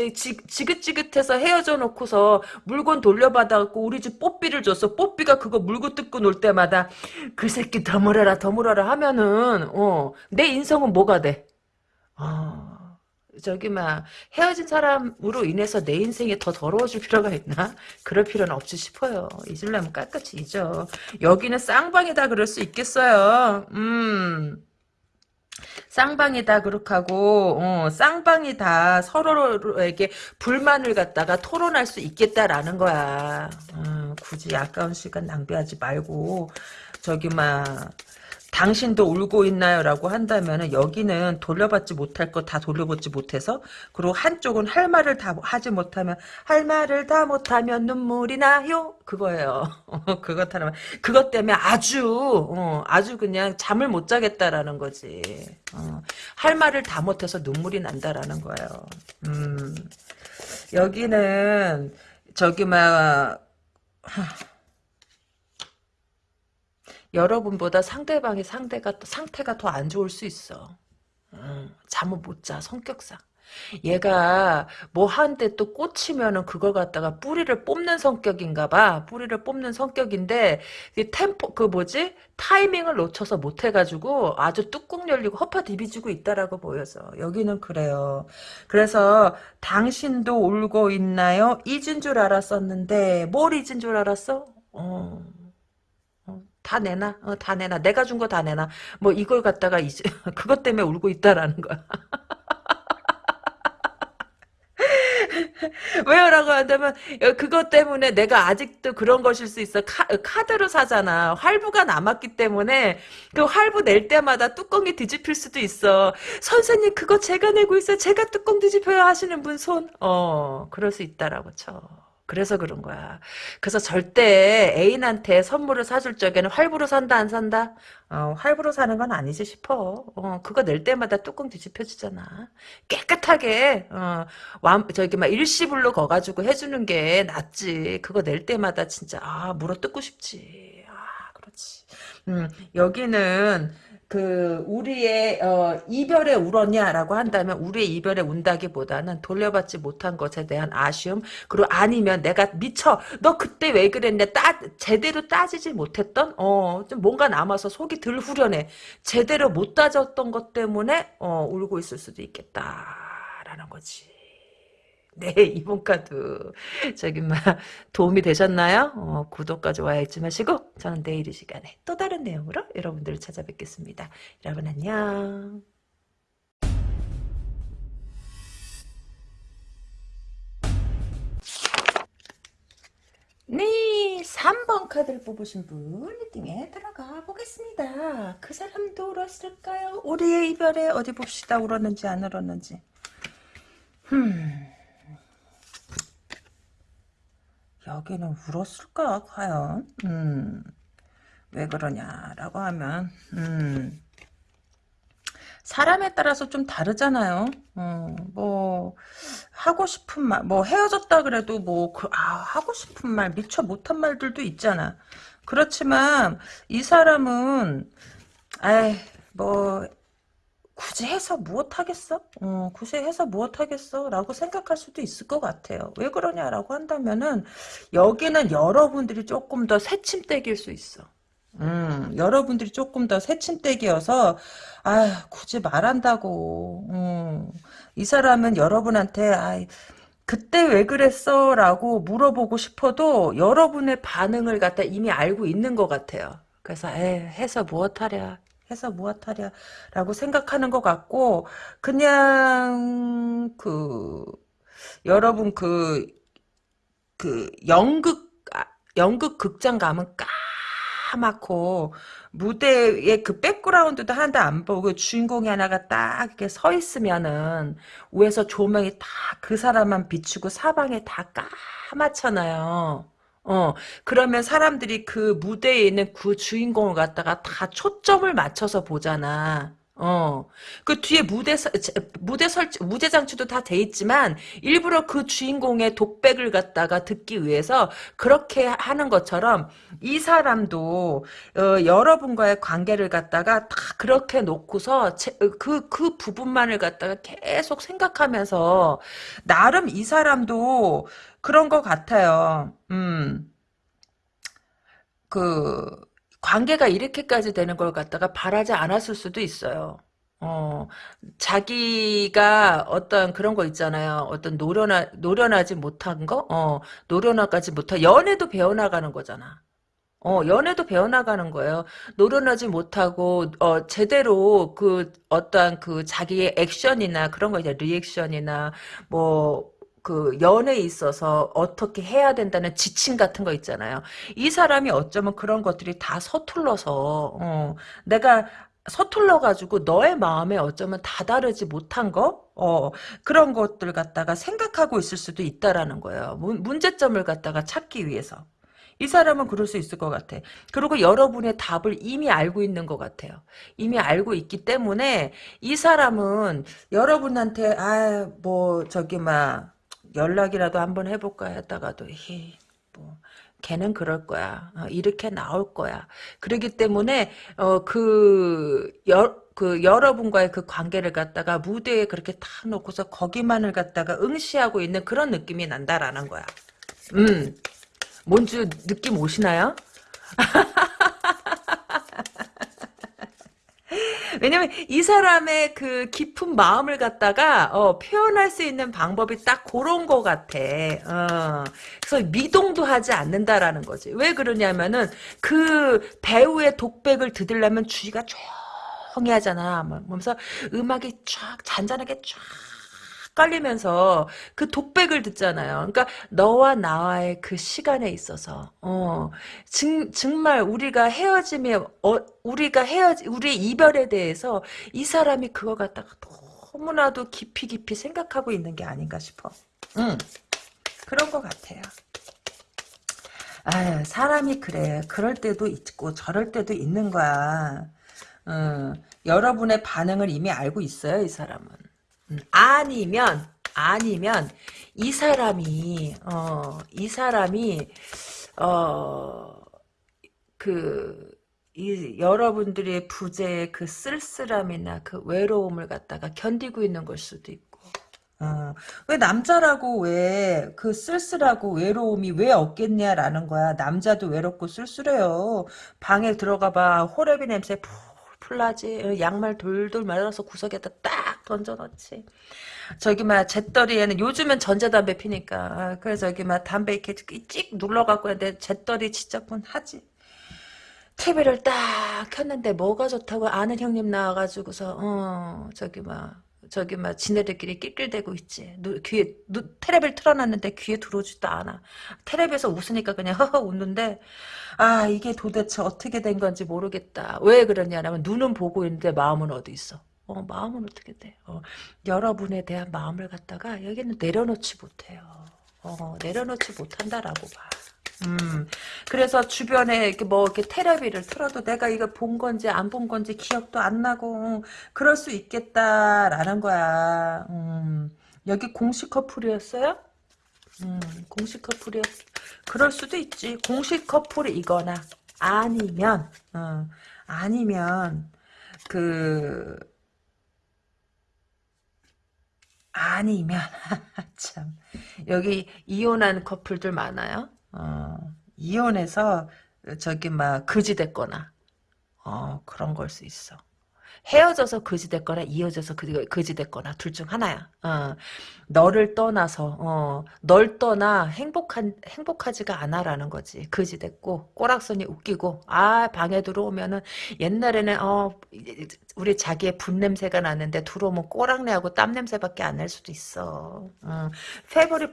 지긋지긋해서 헤어져 놓고서 물건 돌려받아갖고 우리 집 뽀삐를 줬어. 뽀삐가 그거 물고 뜯고 놀 때마다 그 새끼 더물어라 더물어라 하면은 어 내 인성은 뭐가 돼? 아. 저기 막 헤어진 사람으로 인해서 내 인생이 더 더러워질 필요가 있나? 그럴 필요는 없지 싶어요. 잊으려면 깔끔히 잊어. 여기는 쌍방이다 그럴 수 있겠어요. 음. 쌍방이다 그렇하고 어, 쌍방이다 서로에게 불만을 갖다가 토론할 수 있겠다라는 거야. 어, 굳이 아까운 시간 낭비하지 말고 저기 막 당신도 울고 있나요? 라고 한다면 여기는 돌려받지 못할 거다 돌려받지 못해서 그리고 한쪽은 할 말을 다 하지 못하면 할 말을 다 못하면 눈물이 나요? 그거예요. 그것 하나 그것 때문에 아주 어, 아주 그냥 잠을 못 자겠다라는 거지. 어, 할 말을 다 못해서 눈물이 난다라는 거예요. 음, 여기는 저기 막 여러분보다 상대방의 상대가 상태가 더 안 좋을 수 있어. 음, 잠을 못 자, 성격상. 얘가 뭐 하는데 또 꽂히면은 그걸 갖다가 뿌리를 뽑는 성격인가 봐. 뿌리를 뽑는 성격인데 이 템포 그 뭐지? 타이밍을 놓쳐서 못 해가지고 아주 뚜껑 열리고 허파 디비지고 있다라고 보여서 여기는 그래요. 그래서 당신도 울고 있나요? 잊은 줄 알았었는데 뭘 잊은 줄 알았어? 어. 다 내놔. 어, 다 내놔. 내가 준 거 다 내놔. 뭐 이걸 갖다가 이제 그것 때문에 울고 있다라는 거야. 왜요라고 한다면 그것 때문에 내가 아직도 그런 것일 수 있어 카, 카드로 사잖아 활부가 남았기 때문에 그 활부 낼 때마다 뚜껑이 뒤집힐 수도 있어 선생님 그거 제가 내고 있어요 제가 뚜껑 뒤집혀야 하시는 분 손 어 그럴 수 있다라고 쳐 그래서 그런 거야. 그래서 절대 애인한테 선물을 사줄 적에는 활부로 산다 안 산다? 어, 활부로 사는 건 아니지 싶어. 어, 그거 낼 때마다 뚜껑 뒤집혀지잖아. 깨끗하게 어, 완, 저기 막 일시불로 거 가지고 해주는 게 낫지. 그거 낼 때마다 진짜 아 물어 뜯고 싶지. 아 그렇지. 음, 여기는 그 우리의 어, 이별에 울었냐라고 한다면 우리의 이별에 운다기보다는 돌려받지 못한 것에 대한 아쉬움 그리고 아니면 내가 미쳐 너 그때 왜 그랬냐 따 제대로 따지지 못했던 어 좀 뭔가 남아서 속이 들 후련해 제대로 못 따졌던 것 때문에 어 울고 있을 수도 있겠다. 된다라는 거지. 네, 이번 카드 저기 막 도움이 되셨나요? 어, 구독과 좋아요 잊지 마시고 저는 내일 이 시간에 또 다른 내용으로 여러분들을 찾아뵙겠습니다. 여러분 안녕. 네, 3번 카드를 뽑으신 분 리딩에 들어가 보겠습니다. 그 사람도 울었을까요? 우리의 이별에 어디 봅시다. 울었는지 안 울었는지. 흠. 여기는 울었을까 과연? 음. 왜 그러냐라고 하면 음. 사람에 따라서 좀 다르잖아요. 어, 뭐 하고 싶은 말, 뭐 헤어졌다 그래도 뭐 그, 아, 하고 싶은 말 미처 못한 말들도 있잖아. 그렇지만 이 사람은 아이 뭐 굳이 해서 무엇 하겠어? 어, 굳이 해서 무엇 하겠어? 라고 생각할 수도 있을 것 같아요. 왜 그러냐라고 한다면은 여기는 여러분들이 조금 더 새침대기일 수 있어. 음, 여러분들이 조금 더 새침대기여서 아 굳이 말한다고 음, 이 사람은 여러분한테 아 그때 왜 그랬어? 라고 물어보고 싶어도 여러분의 반응을 갖다 이미 알고 있는 것 같아요. 그래서 에 해서 무엇하랴 해서 무엇하랴 라고 생각하는 것 같고 그냥 그 여러분 그 그 연극 아, 연극 극장 가면 까맣고 무대에 그 백그라운드도 하나도 안 보고 주인공이 하나가 딱 이렇게 서 있으면은 위에서 조명이 다 그 사람만 비추고 사방에 다 까맣잖아요. 어, 그러면 사람들이 그 무대에 있는 그 주인공을 갖다가 다 초점을 맞춰서 보잖아. 어, 그 뒤에 무대, 서- 무대 설치, 무대 장치도 다 돼 있지만, 일부러 그 주인공의 독백을 갖다가 듣기 위해서 그렇게 하는 것처럼, 이 사람도, 어, 여러분과의 관계를 갖다가 다 그렇게 놓고서, 제- 그, 그 부분만을 갖다가 계속 생각하면서, 나름 이 사람도 그런 것 같아요. 음. 그 관계가 이렇게까지 되는 걸 갖다가 바라지 않았을 수도 있어요. 어, 자기가 어떤 그런 거 있잖아요. 어떤 노련하, 노련하지 못한 거? 어, 노련하지 못한, 연애도 배워나가는 거잖아. 어, 연애도 배워나가는 거예요. 노련하지 못하고, 어, 제대로 그, 어떠한 그 자기의 액션이나 그런 거 이제 리액션이나, 뭐, 그 연애에 있어서 어떻게 해야 된다는 지침 같은 거 있잖아요. 이 사람이 어쩌면 그런 것들이 다 서툴러서, 어, 내가 서툴러 가지고 너의 마음에 어쩌면 다다르지 못한 거, 어, 그런 것들 갖다가 생각하고 있을 수도 있다라는 거예요. 문, 문제점을 갖다가 찾기 위해서. 이 사람은 그럴 수 있을 것 같아. 그리고 여러분의 답을 이미 알고 있는 것 같아요. 이미 알고 있기 때문에 이 사람은 여러분한테 아 뭐 저기 막 연락이라도 한번 해볼까 했다가도 히, 뭐 걔는 그럴 거야. 어, 이렇게 나올 거야. 그러기 때문에 어 그 여, 그 여러분과의 그 관계를 갖다가 무대에 그렇게 탁 놓고서 거기만을 갖다가 응시하고 있는 그런 느낌이 난다라는 거야. 음. 뭔지 느낌 오시나요? 왜냐면 이 사람의 그 깊은 마음을 갖다가 어, 표현할 수 있는 방법이 딱 그런 것 같아. 어. 그래서 미동도 하지 않는다라는 거지. 왜 그러냐면은 그 배우의 독백을 들으려면 주의가 조용히 하잖아. 뭐, 그러면서 음악이 쫙 잔잔하게 쫙 깔리면서 그 독백을 듣잖아요. 그러니까 너와 나와의 그 시간에 있어서 어 정, 정말 우리가 헤어짐에 어, 우리가 헤어지 우리의 이별에 대해서 이 사람이 그거 갖다가 너무나도 깊이 깊이 생각하고 있는 게 아닌가 싶어. 응 그런 것 같아요. 아 사람이 그래. 그럴 때도 있고 저럴 때도 있는 거야. 어, 여러분의 반응을 이미 알고 있어요, 이 사람은. 음, 아니면 아니면 이 사람이 어 이 사람이 어그 이 여러분들의 부재의 그 쓸쓸함이나 그 외로움을 갖다가 견디고 있는 걸 수도 있고 어, 왜 남자라고 왜 그 쓸쓸하고 외로움이 왜 없겠냐라는 거야. 남자도 외롭고 쓸쓸해요. 방에 들어가 봐. 홀애비 냄새 풀 풀 나지. 양말 돌돌 말아서 구석에다 딱 던져놓지. 저기 막 재떨이에는 요즘은 전자담배 피니까 아, 그래서 저기 막 담배 이렇게 찍 눌러갖고 내 재떨이 진짜 분 하지. TV를 딱 켰는데 뭐가 좋다고 아는 형님 나와가지고서 어 저기 막 저기 막 지네들끼리 낄낄대고 있지. 누, 귀에 누, 테레비를 틀어놨는데 귀에 들어오지도 않아. 테레비에서 웃으니까 그냥 허허 웃는데 아 이게 도대체 어떻게 된 건지 모르겠다. 왜 그러냐면 눈은 보고 있는데 마음은 어디 있어. 어, 마음은 어떻게 돼? 어, 여러분에 대한 마음을 갖다가 여기는 내려놓지 못해요. 어, 내려놓지 못한다라고 봐. 음, 그래서 주변에 이렇게 뭐 이렇게 테레비를 틀어도 내가 이거 본 건지 안 본 건지 기억도 안 나고 그럴 수 있겠다라는 거야. 음, 여기 공식 커플이었어요? 음, 공식 커플이었. 그럴 수도 있지. 공식 커플이거나 아니면 어, 아니면 그 아니면 참 여기 이혼한 커플들 많아요. 어, 이혼해서 저기 막 거지 됐거나 어, 그런 걸 수 있어. 헤어져서 거지 됐거나 이어져서 거지 됐거나 둘 중 하나야. 어, 너를 떠나서 어, 널 떠나 행복한 행복하지가 않아라는 거지. 거지 됐고 꼬락선이 웃기고 아 방에 들어오면은 옛날에는 어 우리 자기의 분 냄새가 나는데 들어오면 꼬랑내하고 땀 냄새밖에 안 날 수도 있어. 어, 페버리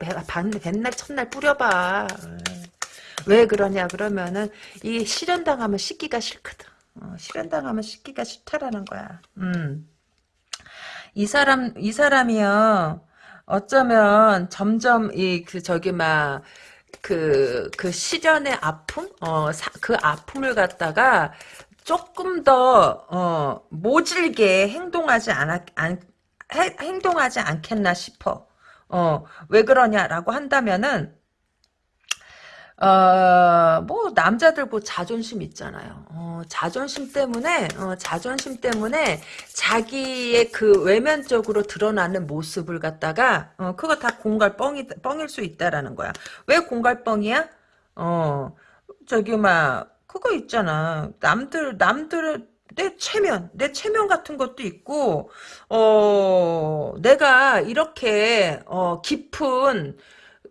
맨날 첫날 뿌려봐. 왜 그러냐 그러면은 이 실현당하면 씻기가 싫거든. 어, 실현당하면 씻기가 싫다라는 거야. 음. 이 사람 이 사람이요. 어쩌면 점점 이 그 저기 막 그, 그 시련의 아픔? 어, 사, 그 아픔을 갖다가 조금 더, 어, 모질게 행동하지 않았, 안, 해, 행동하지 않겠나 싶어. 어, 왜 그러냐라고 한다면은, 어, 뭐, 남자들 뭐 자존심 있잖아요. 어, 자존심 때문에, 어, 자존심 때문에 자기의 그 외면적으로 드러나는 모습을 갖다가, 어, 그거 다 공갈 뻥이, 뻥일 수 있다라는 거야. 왜 공갈 뻥이야? 어, 저기, 막, 그거 있잖아. 남들, 남들, 내 체면, 내 체면 같은 것도 있고, 어, 내가 이렇게, 어, 깊은,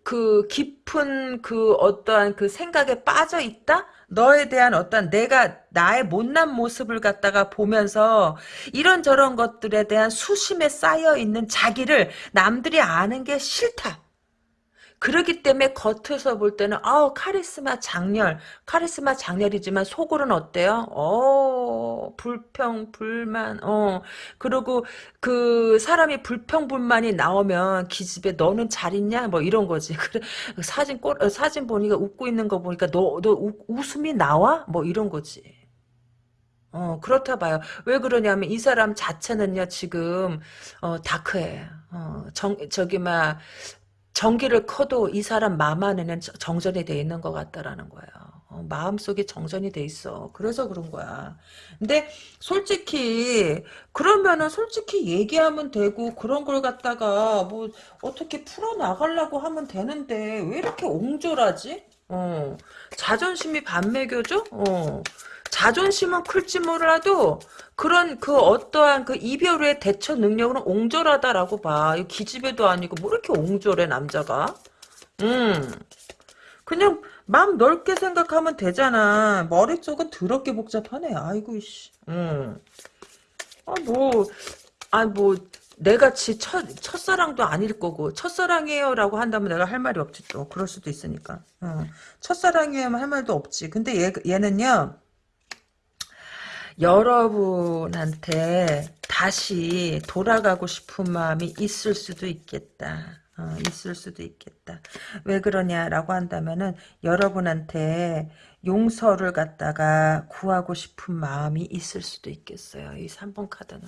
그 깊은 그 어떠한 그 생각에 빠져 있다? 너에 대한 어떤 내가 나의 못난 모습을 갖다가 보면서 이런저런 것들에 대한 수심에 쌓여 있는 자기를 남들이 아는 게 싫다. 그러기 때문에 겉에서 볼 때는 아우 카리스마 장렬 카리스마 장렬이지만 속으로는 어때요? 어 불평 불만 어 그리고 그 사람이 불평 불만이 나오면 기집애 너는 잘 있냐 뭐 이런 거지 그래 사진 꼬 어, 사진 보니까 웃고 있는 거 보니까 너 너 웃음이 나와 뭐 이런 거지. 어, 그렇다 봐요. 왜 그러냐면 이 사람 자체는요, 지금, 어, 다크해. 어, 정, 저기, 막, 전기를 커도 이 사람 마음 안에는 정전이 돼 있는 것 같다라는 거예요. 어, 마음속에 정전이 돼 있어. 그래서 그런 거야. 근데 솔직히 그러면은 솔직히 얘기하면 되고 그런 걸 갖다가 뭐 어떻게 풀어나가려고 하면 되는데 왜 이렇게 옹졸하지? 어, 자존심이 반매겨져? 어. 자존심은 클지 몰라도 그런 그 어떠한 그 이별 후의 대처 능력은 옹졸하다라고 봐. 이 기집애도 아니고 뭐 이렇게 옹졸해 남자가? 음. 그냥 마음 넓게 생각하면 되잖아. 머리 쪽은 더럽게 복잡하네. 아이고 씨. 음. 아 뭐. 아 뭐. 내가지 첫, 첫사랑도 아닐 거고 첫사랑이에요 라고 한다면 내가 할 말이 없지 또 그럴 수도 있으니까 어. 첫사랑이에요 할 말도 없지 근데 얘, 얘는요 여러분한테 다시 돌아가고 싶은 마음이 있을 수도 있겠다. 어, 있을 수도 있겠다. 왜 그러냐라고 한다면은 여러분한테 용서를 갖다가 구하고 싶은 마음이 있을 수도 있겠어요. 이 3번 카드는.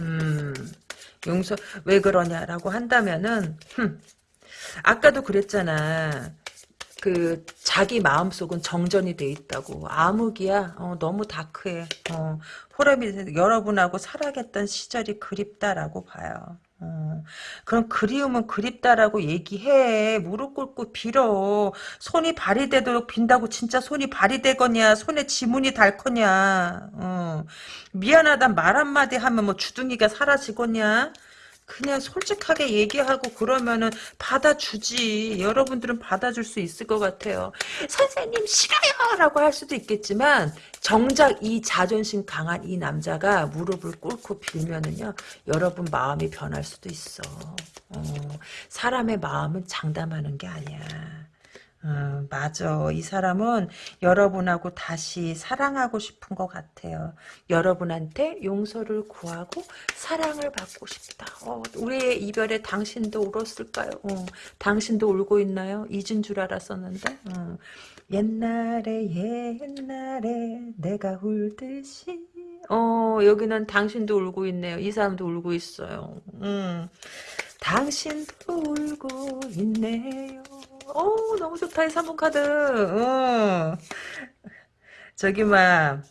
음, 용서, 왜 그러냐라고 한다면은, 흠, 아까도 그랬잖아. 그 자기 마음속은 정전이 돼 있다고 암흑이야 어, 너무 다크해 어, 호람이 여러분하고 살아갔던 시절이 그립다라고 봐요 어, 그럼 그리움은 그립다라고 얘기해. 무릎 꿇고 빌어. 손이 발이 되도록 빈다고 진짜 손이 발이 되거냐. 손에 지문이 달 거냐. 어, 미안하다 말 한마디 하면 뭐 주둥이가 사라지겠냐. 그냥 솔직하게 얘기하고 그러면은 받아주지. 여러분들은 받아줄 수 있을 것 같아요. 선생님 싫어요! 라고 할 수도 있겠지만 정작 이 자존심 강한 이 남자가 무릎을 꿇고 빌면은요. 여러분 마음이 변할 수도 있어. 어, 사람의 마음은 장담하는 게 아니야. 음, 맞아. 이 사람은 여러분하고 다시 사랑하고 싶은 것 같아요. 여러분한테 용서를 구하고 사랑을 받고 싶다. 어, 우리의 이별에 당신도 울었을까요? 어, 당신도 울고 있나요? 잊은 줄 알았었는데. 어. 옛날에 옛날에 내가 울듯이 어 여기는 당신도 울고 있네요. 이 사람도 울고 있어요. 음. 당신도 울고 있네요. 오, 너무 좋다, 이 3번 카드. 어. 저기, 막,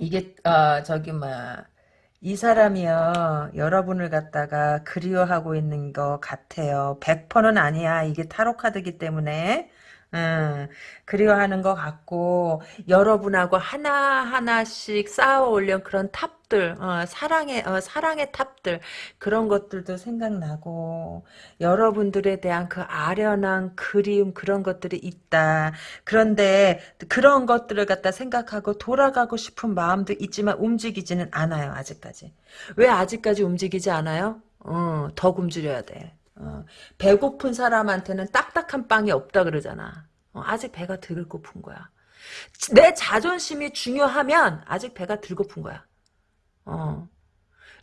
이게, 어, 저기, 막, 이 사람이요, 여러분을 갖다가 그리워하고 있는 것 같아요. 100%는 아니야. 이게 타로 카드기 때문에. 음, 그리워하는 것 같고 여러분하고 하나 하나씩 쌓아 올린 그런 탑 들, 어, 사랑의 어, 사랑의 탑들 그런 것들도 생각나고 여러분들에 대한 그 아련한 그리움 그런 것들이 있다. 그런데 그런 것들을 갖다 생각하고 돌아가고 싶은 마음도 있지만 움직이지는 않아요. 아직까지. 왜 아직까지 움직이지 않아요? 어, 더 굶주려야 돼. 어, 배고픈 사람한테는 딱딱한 빵이 없다 그러잖아. 어, 아직 배가 덜 고픈 거야. 내 자존심이 중요하면 아직 배가 덜 고픈 거야. 어.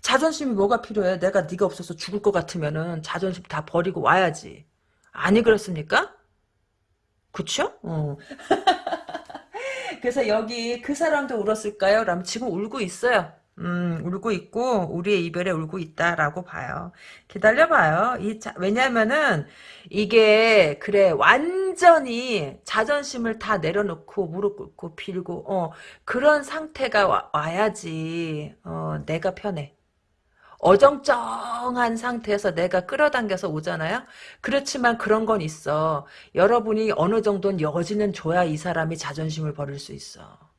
자존심이 뭐가 필요해? 내가 네가 없어서 죽을 것 같으면은 자존심 다 버리고 와야지. 아니 그렇습니까? 그쵸? 어. 그래서 여기 그 사람도 울었을까요? 라면 지금 울고 있어요. 음, 울고 있고 우리의 이별에 울고 있다라고 봐요. 기다려봐요. 이 자, 왜냐면은 이게 그래 완전히 자존심을 다 내려놓고 무릎 꿇고 빌고 어 그런 상태가 와, 와야지 어 내가 편해. 어정쩡한 상태에서 내가 끌어당겨서 오잖아요. 그렇지만 그런 건 있어. 여러분이 어느 정도는 여지는 줘야 이 사람이 자존심을 버릴 수 있어.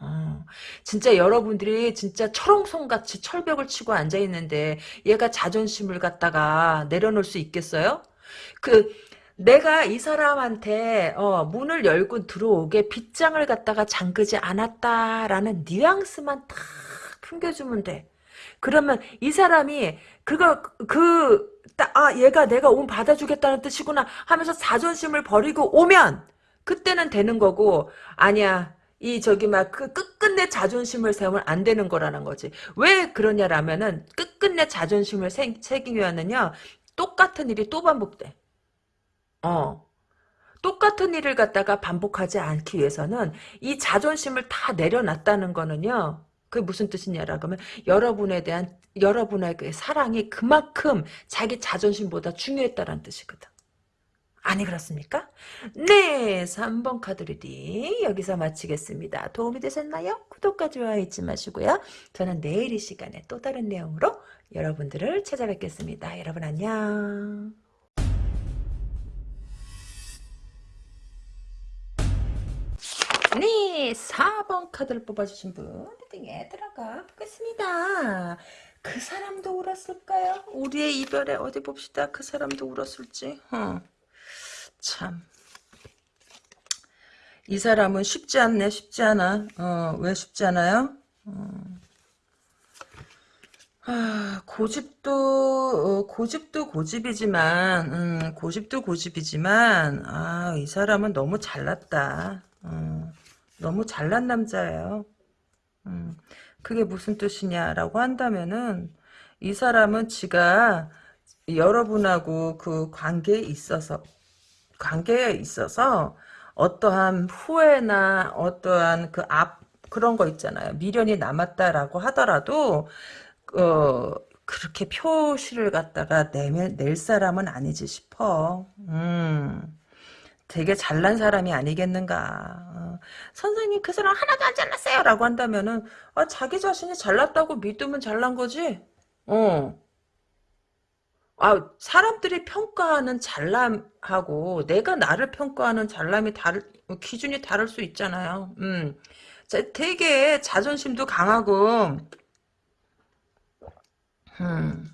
어, 진짜 여러분들이 진짜 철옹성같이 철벽을 치고 앉아있는데 얘가 자존심을 갖다가 내려놓을 수 있겠어요? 그 내가 이 사람한테 어, 문을 열고 들어오게 빗장을 갖다가 잠그지 않았다라는 뉘앙스만 탁 풍겨주면 돼. 그러면 이 사람이 그거 그아 얘가 내가 온 받아주겠다는 뜻이구나 하면서 자존심을 버리고 오면 그때는 되는 거고 아니야 이 저기 막 그 끝끝내 자존심을 세우면 안 되는 거라는 거지. 왜 그러냐라면은 끝끝내 자존심을 세, 세우면은요 똑같은 일이 또 반복돼. 어. 똑같은 일을 갖다가 반복하지 않기 위해서는 이 자존심을 다 내려놨다는 거는요. 그게 무슨 뜻이냐라고 하면 여러분에 대한 여러분의 그 사랑이 그만큼 자기 자존심보다 중요했다는 뜻이거든. 아니 그렇습니까? 네 3번 카드 리딩 여기서 마치겠습니다. 도움이 되셨나요? 구독과 좋아요 잊지 마시고요. 저는 내일 이 시간에 또 다른 내용으로 여러분들을 찾아뵙겠습니다. 여러분 안녕 네 4번 카드를 뽑아주신 분 리딩에 들어가 보겠습니다. 그 사람도 울었을까요? 우리의 이별에 어디 봅시다. 그 사람도 울었을지. 어. 참. 이 사람은 쉽지 않네, 쉽지 않아. 어, 왜 쉽지 않아요? 어. 아, 고집도, 어, 고집도 고집이지만, 음, 고집도 고집이지만, 아, 이 사람은 너무 잘났다. 어, 너무 잘난 남자예요. 음, 그게 무슨 뜻이냐라고 한다면은, 이 사람은 지가 여러분하고 그 관계에 있어서, 관계에 있어서 어떠한 후회나 어떠한 그 앞 그런 거 있잖아요. 미련이 남았다라고 하더라도 어 그렇게 표시를 갖다가 내면 낼 사람은 아니지 싶어. 음. 되게 잘난 사람이 아니겠는가. 어, 선생님 그 사람 하나도 안 잘났어요 라고 한다면은 아, 자기 자신이 잘났다고 믿으면 잘난 거지. 어. 아, 사람들이 평가하는 잘남하고 내가 나를 평가하는 잘남이 다를 기준이 다를 수 있잖아요. 음. 자, 되게 자존심도 강하고 음.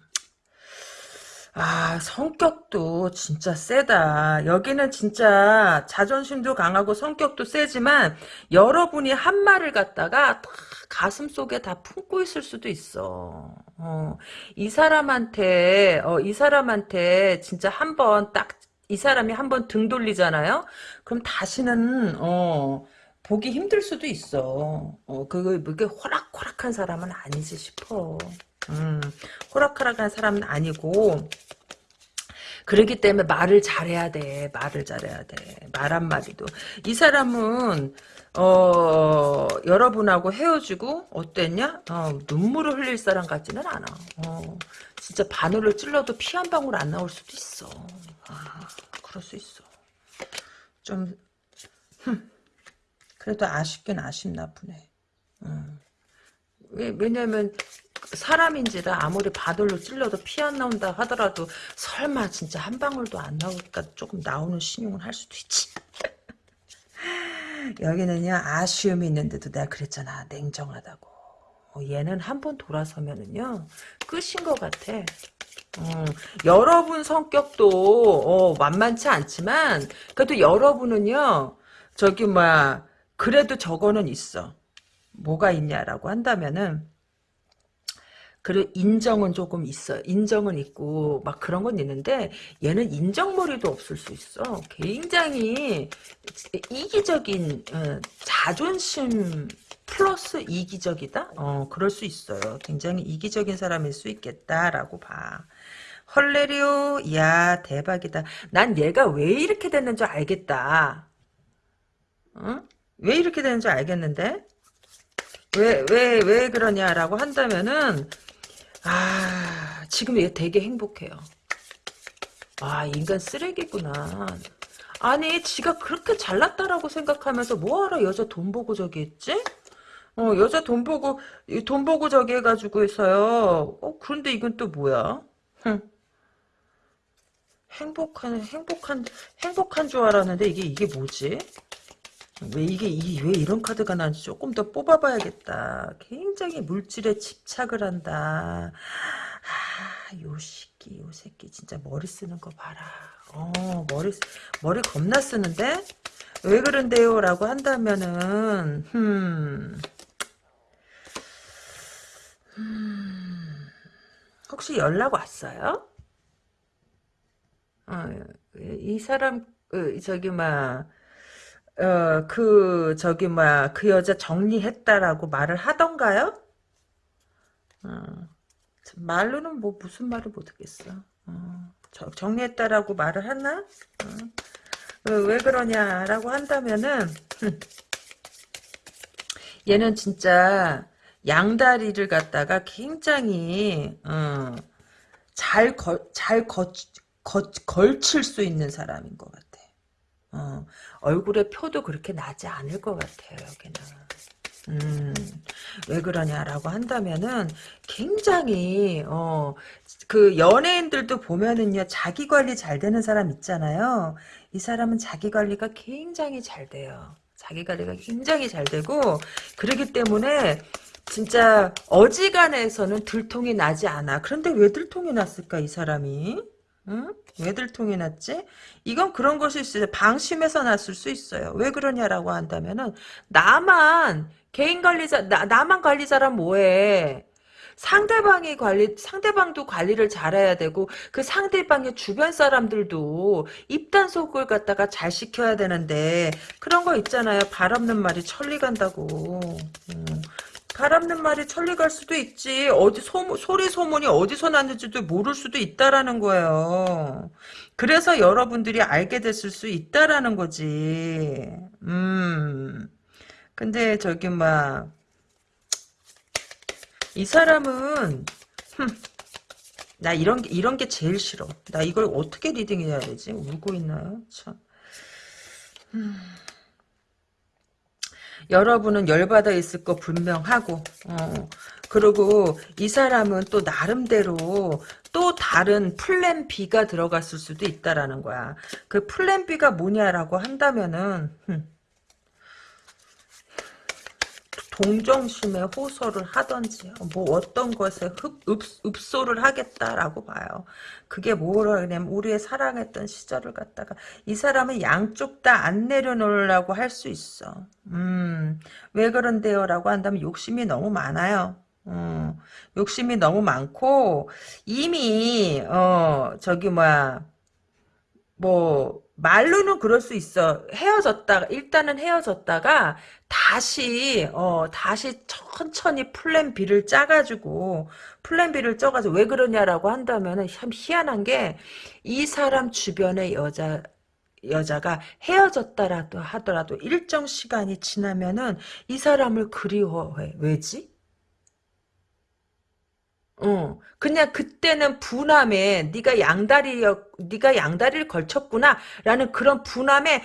아, 성격도 진짜 세다. 여기는 진짜 자존심도 강하고 성격도 세지만 여러분이 한 말을 갖다가 다 가슴 속에 다 품고 있을 수도 있어. 어, 이 사람한테, 어, 이 사람한테 진짜 한 번 딱, 이 사람이 한 번 등 돌리잖아요? 그럼 다시는, 어, 보기 힘들 수도 있어. 어, 그게, 그게 호락호락한 사람은 아니지 싶어. 음, 호락호락한 사람은 아니고, 그러기 때문에 말을 잘해야 돼. 말을 잘해야 돼. 말 한마디도. 이 사람은 어, 여러분하고 헤어지고 어땠냐? 어, 눈물을 흘릴 사람 같지는 않아. 어, 진짜 바늘을 찔러도 피 한 방울 안 나올 수도 있어. 아, 그럴 수 있어. 좀 흠, 그래도 아쉽긴 아쉽나 보네. 음. 왜, 왜냐면 사람인지라 아무리 바늘로 찔러도 피 안 나온다 하더라도 설마 진짜 한 방울도 안 나올까 조금 나오는 신용을 할 수도 있지. 여기는요 아쉬움이 있는데도 내가 그랬잖아 냉정하다고. 어, 얘는 한 번 돌아서면은요 끝인 것 같아. 어, 여러분 성격도 어, 만만치 않지만 그래도 여러분은요 저기 뭐야 그래도 저거는 있어. 뭐가 있냐라고 한다면은 그리고 인정은 조금 있어. 인정은 있고 막 그런 건 있는데 얘는 인정머리도 없을 수 있어. 굉장히 이기적인 어, 자존심 플러스 이기적이다? 어, 그럴 수 있어요. 굉장히 이기적인 사람일 수 있겠다라고 봐. 헐레리오, 야 대박이다. 난 얘가 왜 이렇게 됐는 줄 알겠다. 어? 왜 이렇게 되는 줄 알겠는데? 왜, 왜, 왜 그러냐라고 한다면은, 아, 지금 얘 되게 행복해요. 아, 인간 쓰레기구나. 아니, 지가 그렇게 잘났다라고 생각하면서 뭐하러 여자 돈 보고 저기 했지? 어, 여자 돈 보고, 돈 보고 저기 해가지고 있어요. 어, 그런데 이건 또 뭐야? 흥. 행복한, 행복한, 행복한 줄 알았는데 이게, 이게 뭐지? 왜 이게, 이게 왜 이런 카드가 나는지 조금 더 뽑아봐야겠다. 굉장히 물질에 집착을 한다. 아, 요 새끼, 요 새끼 진짜 머리 쓰는 거 봐라. 어, 머리 머리 겁나 쓰는데 왜 그런데요? 라고 한다면은 음, 음 혹시 연락 왔어요? 어, 이 사람 그, 저기 막 어, 그, 저기, 뭐야, 그 여자 정리했다라고 말을 하던가요? 어, 말로는 뭐 무슨 말을 못하겠어. 어, 정리했다라고 말을 하나? 어, 왜 그러냐라고 한다면은, 얘는 진짜 양다리를 갖다가 굉장히, 어, 잘 걸, 잘 거, 거, 걸칠 수 있는 사람인 것 같아. 어, 얼굴에 표도 그렇게 나지 않을 것 같아요, 여기는. 음, 왜 그러냐라고 한다면은 굉장히 어 그 연예인들도 보면은요 자기 관리 잘 되는 사람 있잖아요. 이 사람은 자기 관리가 굉장히 잘 돼요. 자기 관리가 굉장히 잘 되고 그러기 때문에 진짜 어지간해서는 들통이 나지 않아. 그런데 왜 들통이 났을까 이 사람이? 응? 왜들 통이 났지? 이건 그런 것이 있어요. 방심해서 났을 수 있어요. 왜 그러냐라고 한다면은 나만 개인 관리자 나, 나만 관리자란 뭐해? 상대방이 관리 상대방도 관리를 잘해야 되고 그 상대방의 주변 사람들도 입단속을 갖다가 잘 시켜야 되는데 그런 거 있잖아요. 발 없는 말이 천리 간다고. 음. 바람는 말이 천리 갈 수도 있지. 어디 소 소리 소문이 어디서 났는지도 모를 수도 있다라는 거예요. 그래서 여러분들이 알게 됐을 수 있다라는 거지. 음. 근데 저기 막 이 사람은 흠, 나 이런 게 이런 게 제일 싫어. 나 이걸 어떻게 리딩해야 되지? 울고 있나요? 참. 음. 여러분은 열받아 있을 거 분명하고 어, 그리고 이 사람은 또 나름대로 또 다른 플랜 B가 들어갔을 수도 있다라는 거야. 그 플랜 B가 뭐냐라고 한다면은 흠, 동정심에 호소를 하던지 뭐 어떤 것에 흡, 읍, 읍소를 하겠다라고 봐요. 그게 뭐라 그냐면 우리의 사랑했던 시절을 갖다가 이 사람은 양쪽 다 안 내려놓으려고 할 수 있어. 음, 왜 그런데요? 라고 한다면 욕심이 너무 많아요. 음, 욕심이 너무 많고 이미 어 저기 뭐야 뭐 말로는 그럴 수 있어. 헤어졌다가 일단은 헤어졌다가 다시 어 다시 천천히 플랜 B를 짜가지고 플랜 B를 짜가지고 왜 그러냐라고 한다면은 참 희한한 게 이 사람 주변의 여자 여자가 헤어졌다라도 하더라도 일정 시간이 지나면은 이 사람을 그리워해. 왜지? 어, 그냥 그때는 분함에 네가 양다리였, 네가 양다리를 걸쳤구나라는 그런 분함에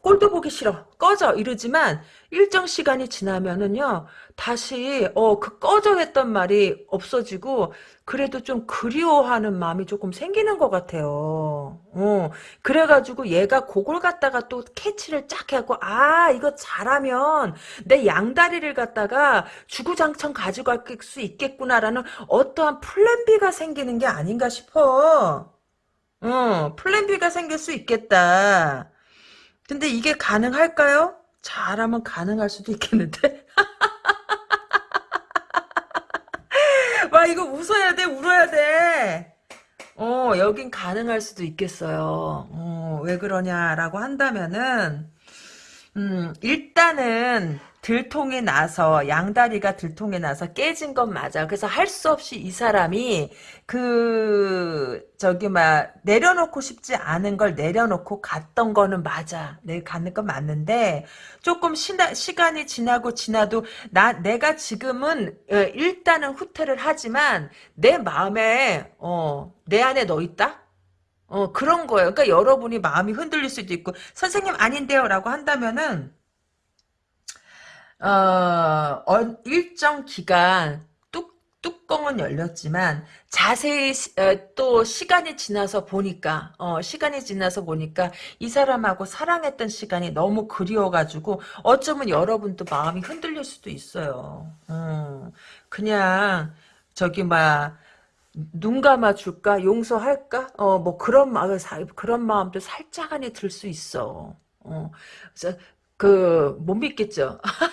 꼴도 보기 싫어, 꺼져. 이러지만 일정 시간이 지나면은요 다시 어 그 꺼져 했던 말이 없어지고 그래도 좀 그리워하는 마음이 조금 생기는 것 같아요. 어 그래가지고 얘가 그걸 갖다가 또 캐치를 쫙 해갖고 아 이거 잘하면 내 양다리를 갖다가 주구장창 가져갈 수 있겠구나라는 어떠한 플랜 B가 생기는 게 아닌가 싶어. 어 플랜 B가 생길 수 있겠다. 근데 이게 가능할까요? 잘하면 가능할 수도 있겠는데? 와, 이거 웃어야 돼, 울어야 돼. 어, 여긴 가능할 수도 있겠어요. 어, 왜 그러냐라고 한다면은, 음, 일단은, 들통이 나서 양다리가 들통이 나서 깨진 건 맞아. 그래서 할 수 없이 이 사람이 그 저기 막 내려놓고 싶지 않은 걸 내려놓고 갔던 거는 맞아. 내 가는 건 맞는데 조금 시나, 시간이 지나고 지나도 나 내가 지금은 어, 일단은 후퇴를 하지만 내 마음에 어, 내 안에 너 있다. 어 그런 거예요. 그러니까 여러분이 마음이 흔들릴 수도 있고 선생님 아닌데요라고 한다면은 어, 어, 일정 기간 뚝, 뚜껑은 열렸지만 자세히 시, 어, 또 시간이 지나서 보니까 어, 시간이 지나서 보니까 이 사람하고 사랑했던 시간이 너무 그리워가지고 어쩌면 여러분도 마음이 흔들릴 수도 있어요. 음, 그냥 저기 막 눈 감아 줄까 용서할까 어 뭐 그런 마음 그런 마음도 살짝 안에 들 수 있어. 어, 그래서 그못 믿겠죠.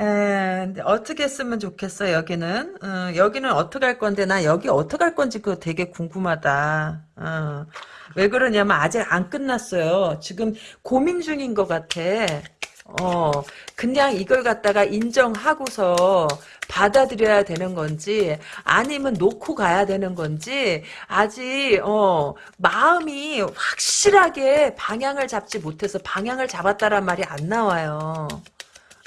에, 어떻게 쓰면 좋겠어 여기는? 어, 여기는 어떻게 할 건데? 나 여기 어떻게 할 건지 그거 되게 궁금하다. 어, 왜 그러냐면 아직 안 끝났어요. 지금 고민 중인 것 같아. 어. 그냥 이걸 갖다가 인정하고서 받아들여야 되는 건지 아니면 놓고 가야 되는 건지 아직 어 마음이 확실하게 방향을 잡지 못해서 방향을 잡았다란 말이 안 나와요.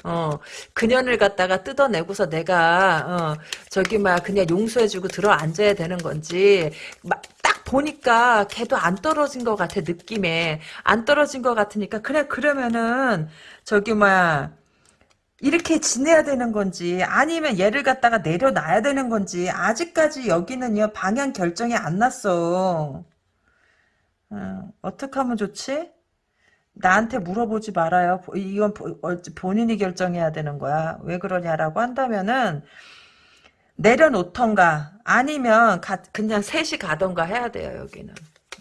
어, 그년을 갖다가 뜯어내고서 내가, 어, 저기, 막, 그냥 용서해주고 들어 앉아야 되는 건지, 막, 딱 보니까 걔도 안 떨어진 것 같아, 느낌에. 안 떨어진 것 같으니까, 그래, 그러면은, 저기, 막, 이렇게 지내야 되는 건지, 아니면 얘를 갖다가 내려놔야 되는 건지, 아직까지 여기는요, 방향 결정이 안 났어. 어, 어떻게 하면 좋지? 나한테 물어보지 말아요. 이건 어, 본인이 결정해야 되는 거야. 왜 그러냐라고 한다면은 내려놓던가 아니면 가, 그냥 셋이 가던가 해야 돼요. 여기는.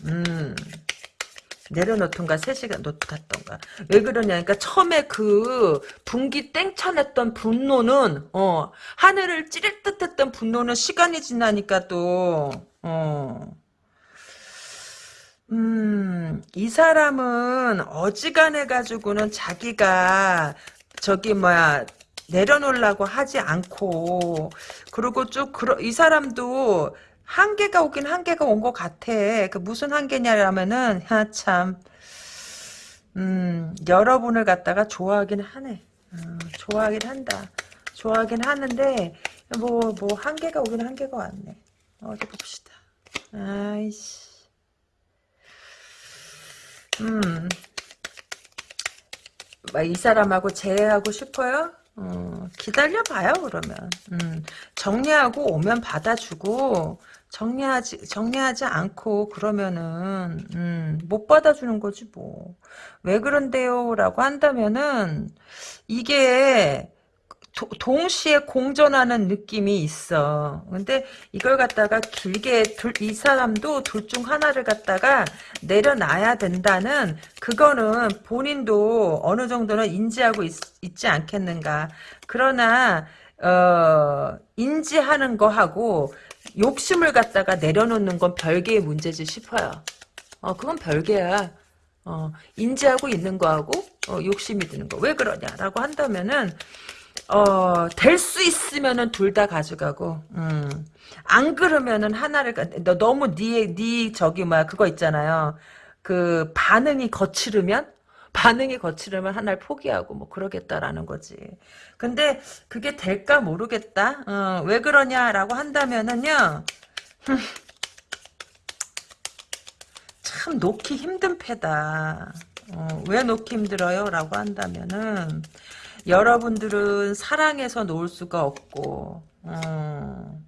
음. 내려놓던가 셋이 놓던가 왜 그러냐니까 처음에 그 분기 땡쳐냈던 분노는 어 하늘을 찌를 듯했던 분노는 시간이 지나니까 또어 음, 이 사람은 어지간해 가지고는 자기가 저기 뭐야 내려놓으려고 하지 않고 그리고 쭉 그러, 이 사람도 한계가 오긴 한계가 온 것 같아. 그 무슨 한계냐면은 참 음, 여러분을 갖다가 좋아하긴 하네. 음, 좋아하긴 한다. 좋아하긴 하는데 뭐뭐 한계가 오긴 한계가 왔네. 어디 봅시다. 아이씨. 음. 이 사람하고 재회하고 싶어요? 어, 기다려봐요 그러면 음, 정리하고 오면 받아주고 정리하지 정리하지 않고 그러면은 음, 못 받아주는 거지 뭐 왜 그런데요 라고 한다면은 이게 도, 동시에 공존하는 느낌이 있어. 근데 이걸 갖다가 길게 둘, 이 사람도 둘 중 하나를 갖다가 내려놔야 된다는 그거는 본인도 어느 정도는 인지하고 있, 지 않겠는가. 그러나 어, 인지하는 거하고 욕심을 갖다가 내려놓는 건 별개의 문제지 싶어요. 어, 그건 별개야. 어, 인지하고 있는 거하고 어, 욕심이 드는 거. 왜 그러냐라고 한다면은 어, 될 수 있으면은 둘 다 가져가고, 음. 안 그러면은 하나를, 가- 너 너무 니, 니, 저기, 뭐야, 그거 있잖아요. 그, 반응이 거칠으면? 반응이 거칠으면 하나를 포기하고, 뭐, 그러겠다라는 거지. 근데, 그게 될까 모르겠다? 어, 왜 그러냐라고 한다면은요, 참, 놓기 힘든 패다. 어, 왜 놓기 힘들어요? 라고 한다면은, 여러분들은 사랑해서 놓을 수가 없고 어,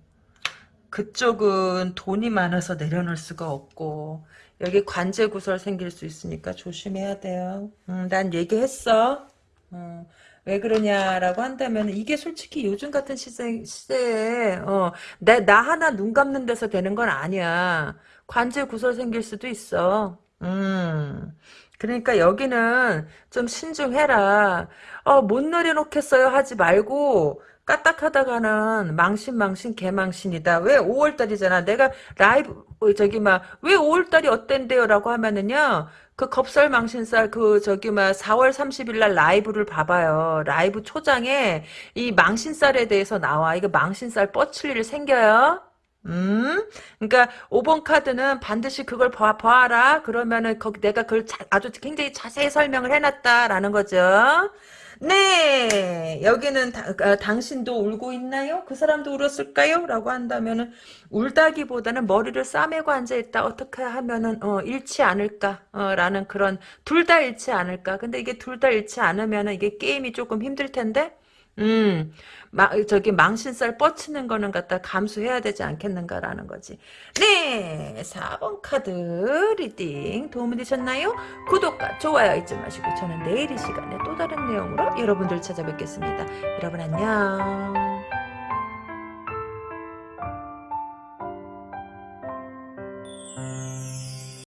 그쪽은 돈이 많아서 내려놓을 수가 없고 여기 관제 구설 생길 수 있으니까 조심해야 돼요. 음, 난 얘기했어. 어, 왜 그러냐라고 한다면 이게 솔직히 요즘 같은 시대, 시대에 어, 내, 나 하나 눈 감는 데서 되는 건 아니야. 관제 구설 생길 수도 있어. 음. 그러니까 여기는 좀 신중해라. 어, 못 내려놓겠어요 하지 말고 까딱하다가는 망신 망신 개망신이다. 왜 5월달이잖아. 내가 라이브 어, 저기 막 왜 5월달이 어땠대요 라고 하면은요. 그 겁살 망신살 그 저기 막 4월 30일 날 라이브를 봐봐요. 라이브 초장에 이 망신살에 대해서 나와. 이거 망신살 뻗칠 일 생겨요. 음, 그러니까 5번 카드는 반드시 그걸 봐, 봐라. 그러면은 거기 내가 그걸 자- 아주 굉장히 자세히 설명을 해놨다라는 거죠. 네, 여기는 다- 아, 당신도 울고 있나요? 그 사람도 울었을까요? 라고 한다면은 울다기보다는 머리를 싸매고 앉아있다. 어떻게 하면은 어, 잃지 않을까? 어, 라는 그런 둘 다 잃지 않을까? 근데 이게 둘 다 잃지 않으면은 이게 게임이 조금 힘들 텐데. 음, 마, 저기 망신살 뻗치는 거는 갖다 감수해야 되지 않겠는가라는 거지. 네, 4번 카드 리딩 도움이 되셨나요? 구독과 좋아요 잊지 마시고 저는 내일 이 시간에 또 다른 내용으로 여러분들 찾아뵙겠습니다. 여러분 안녕.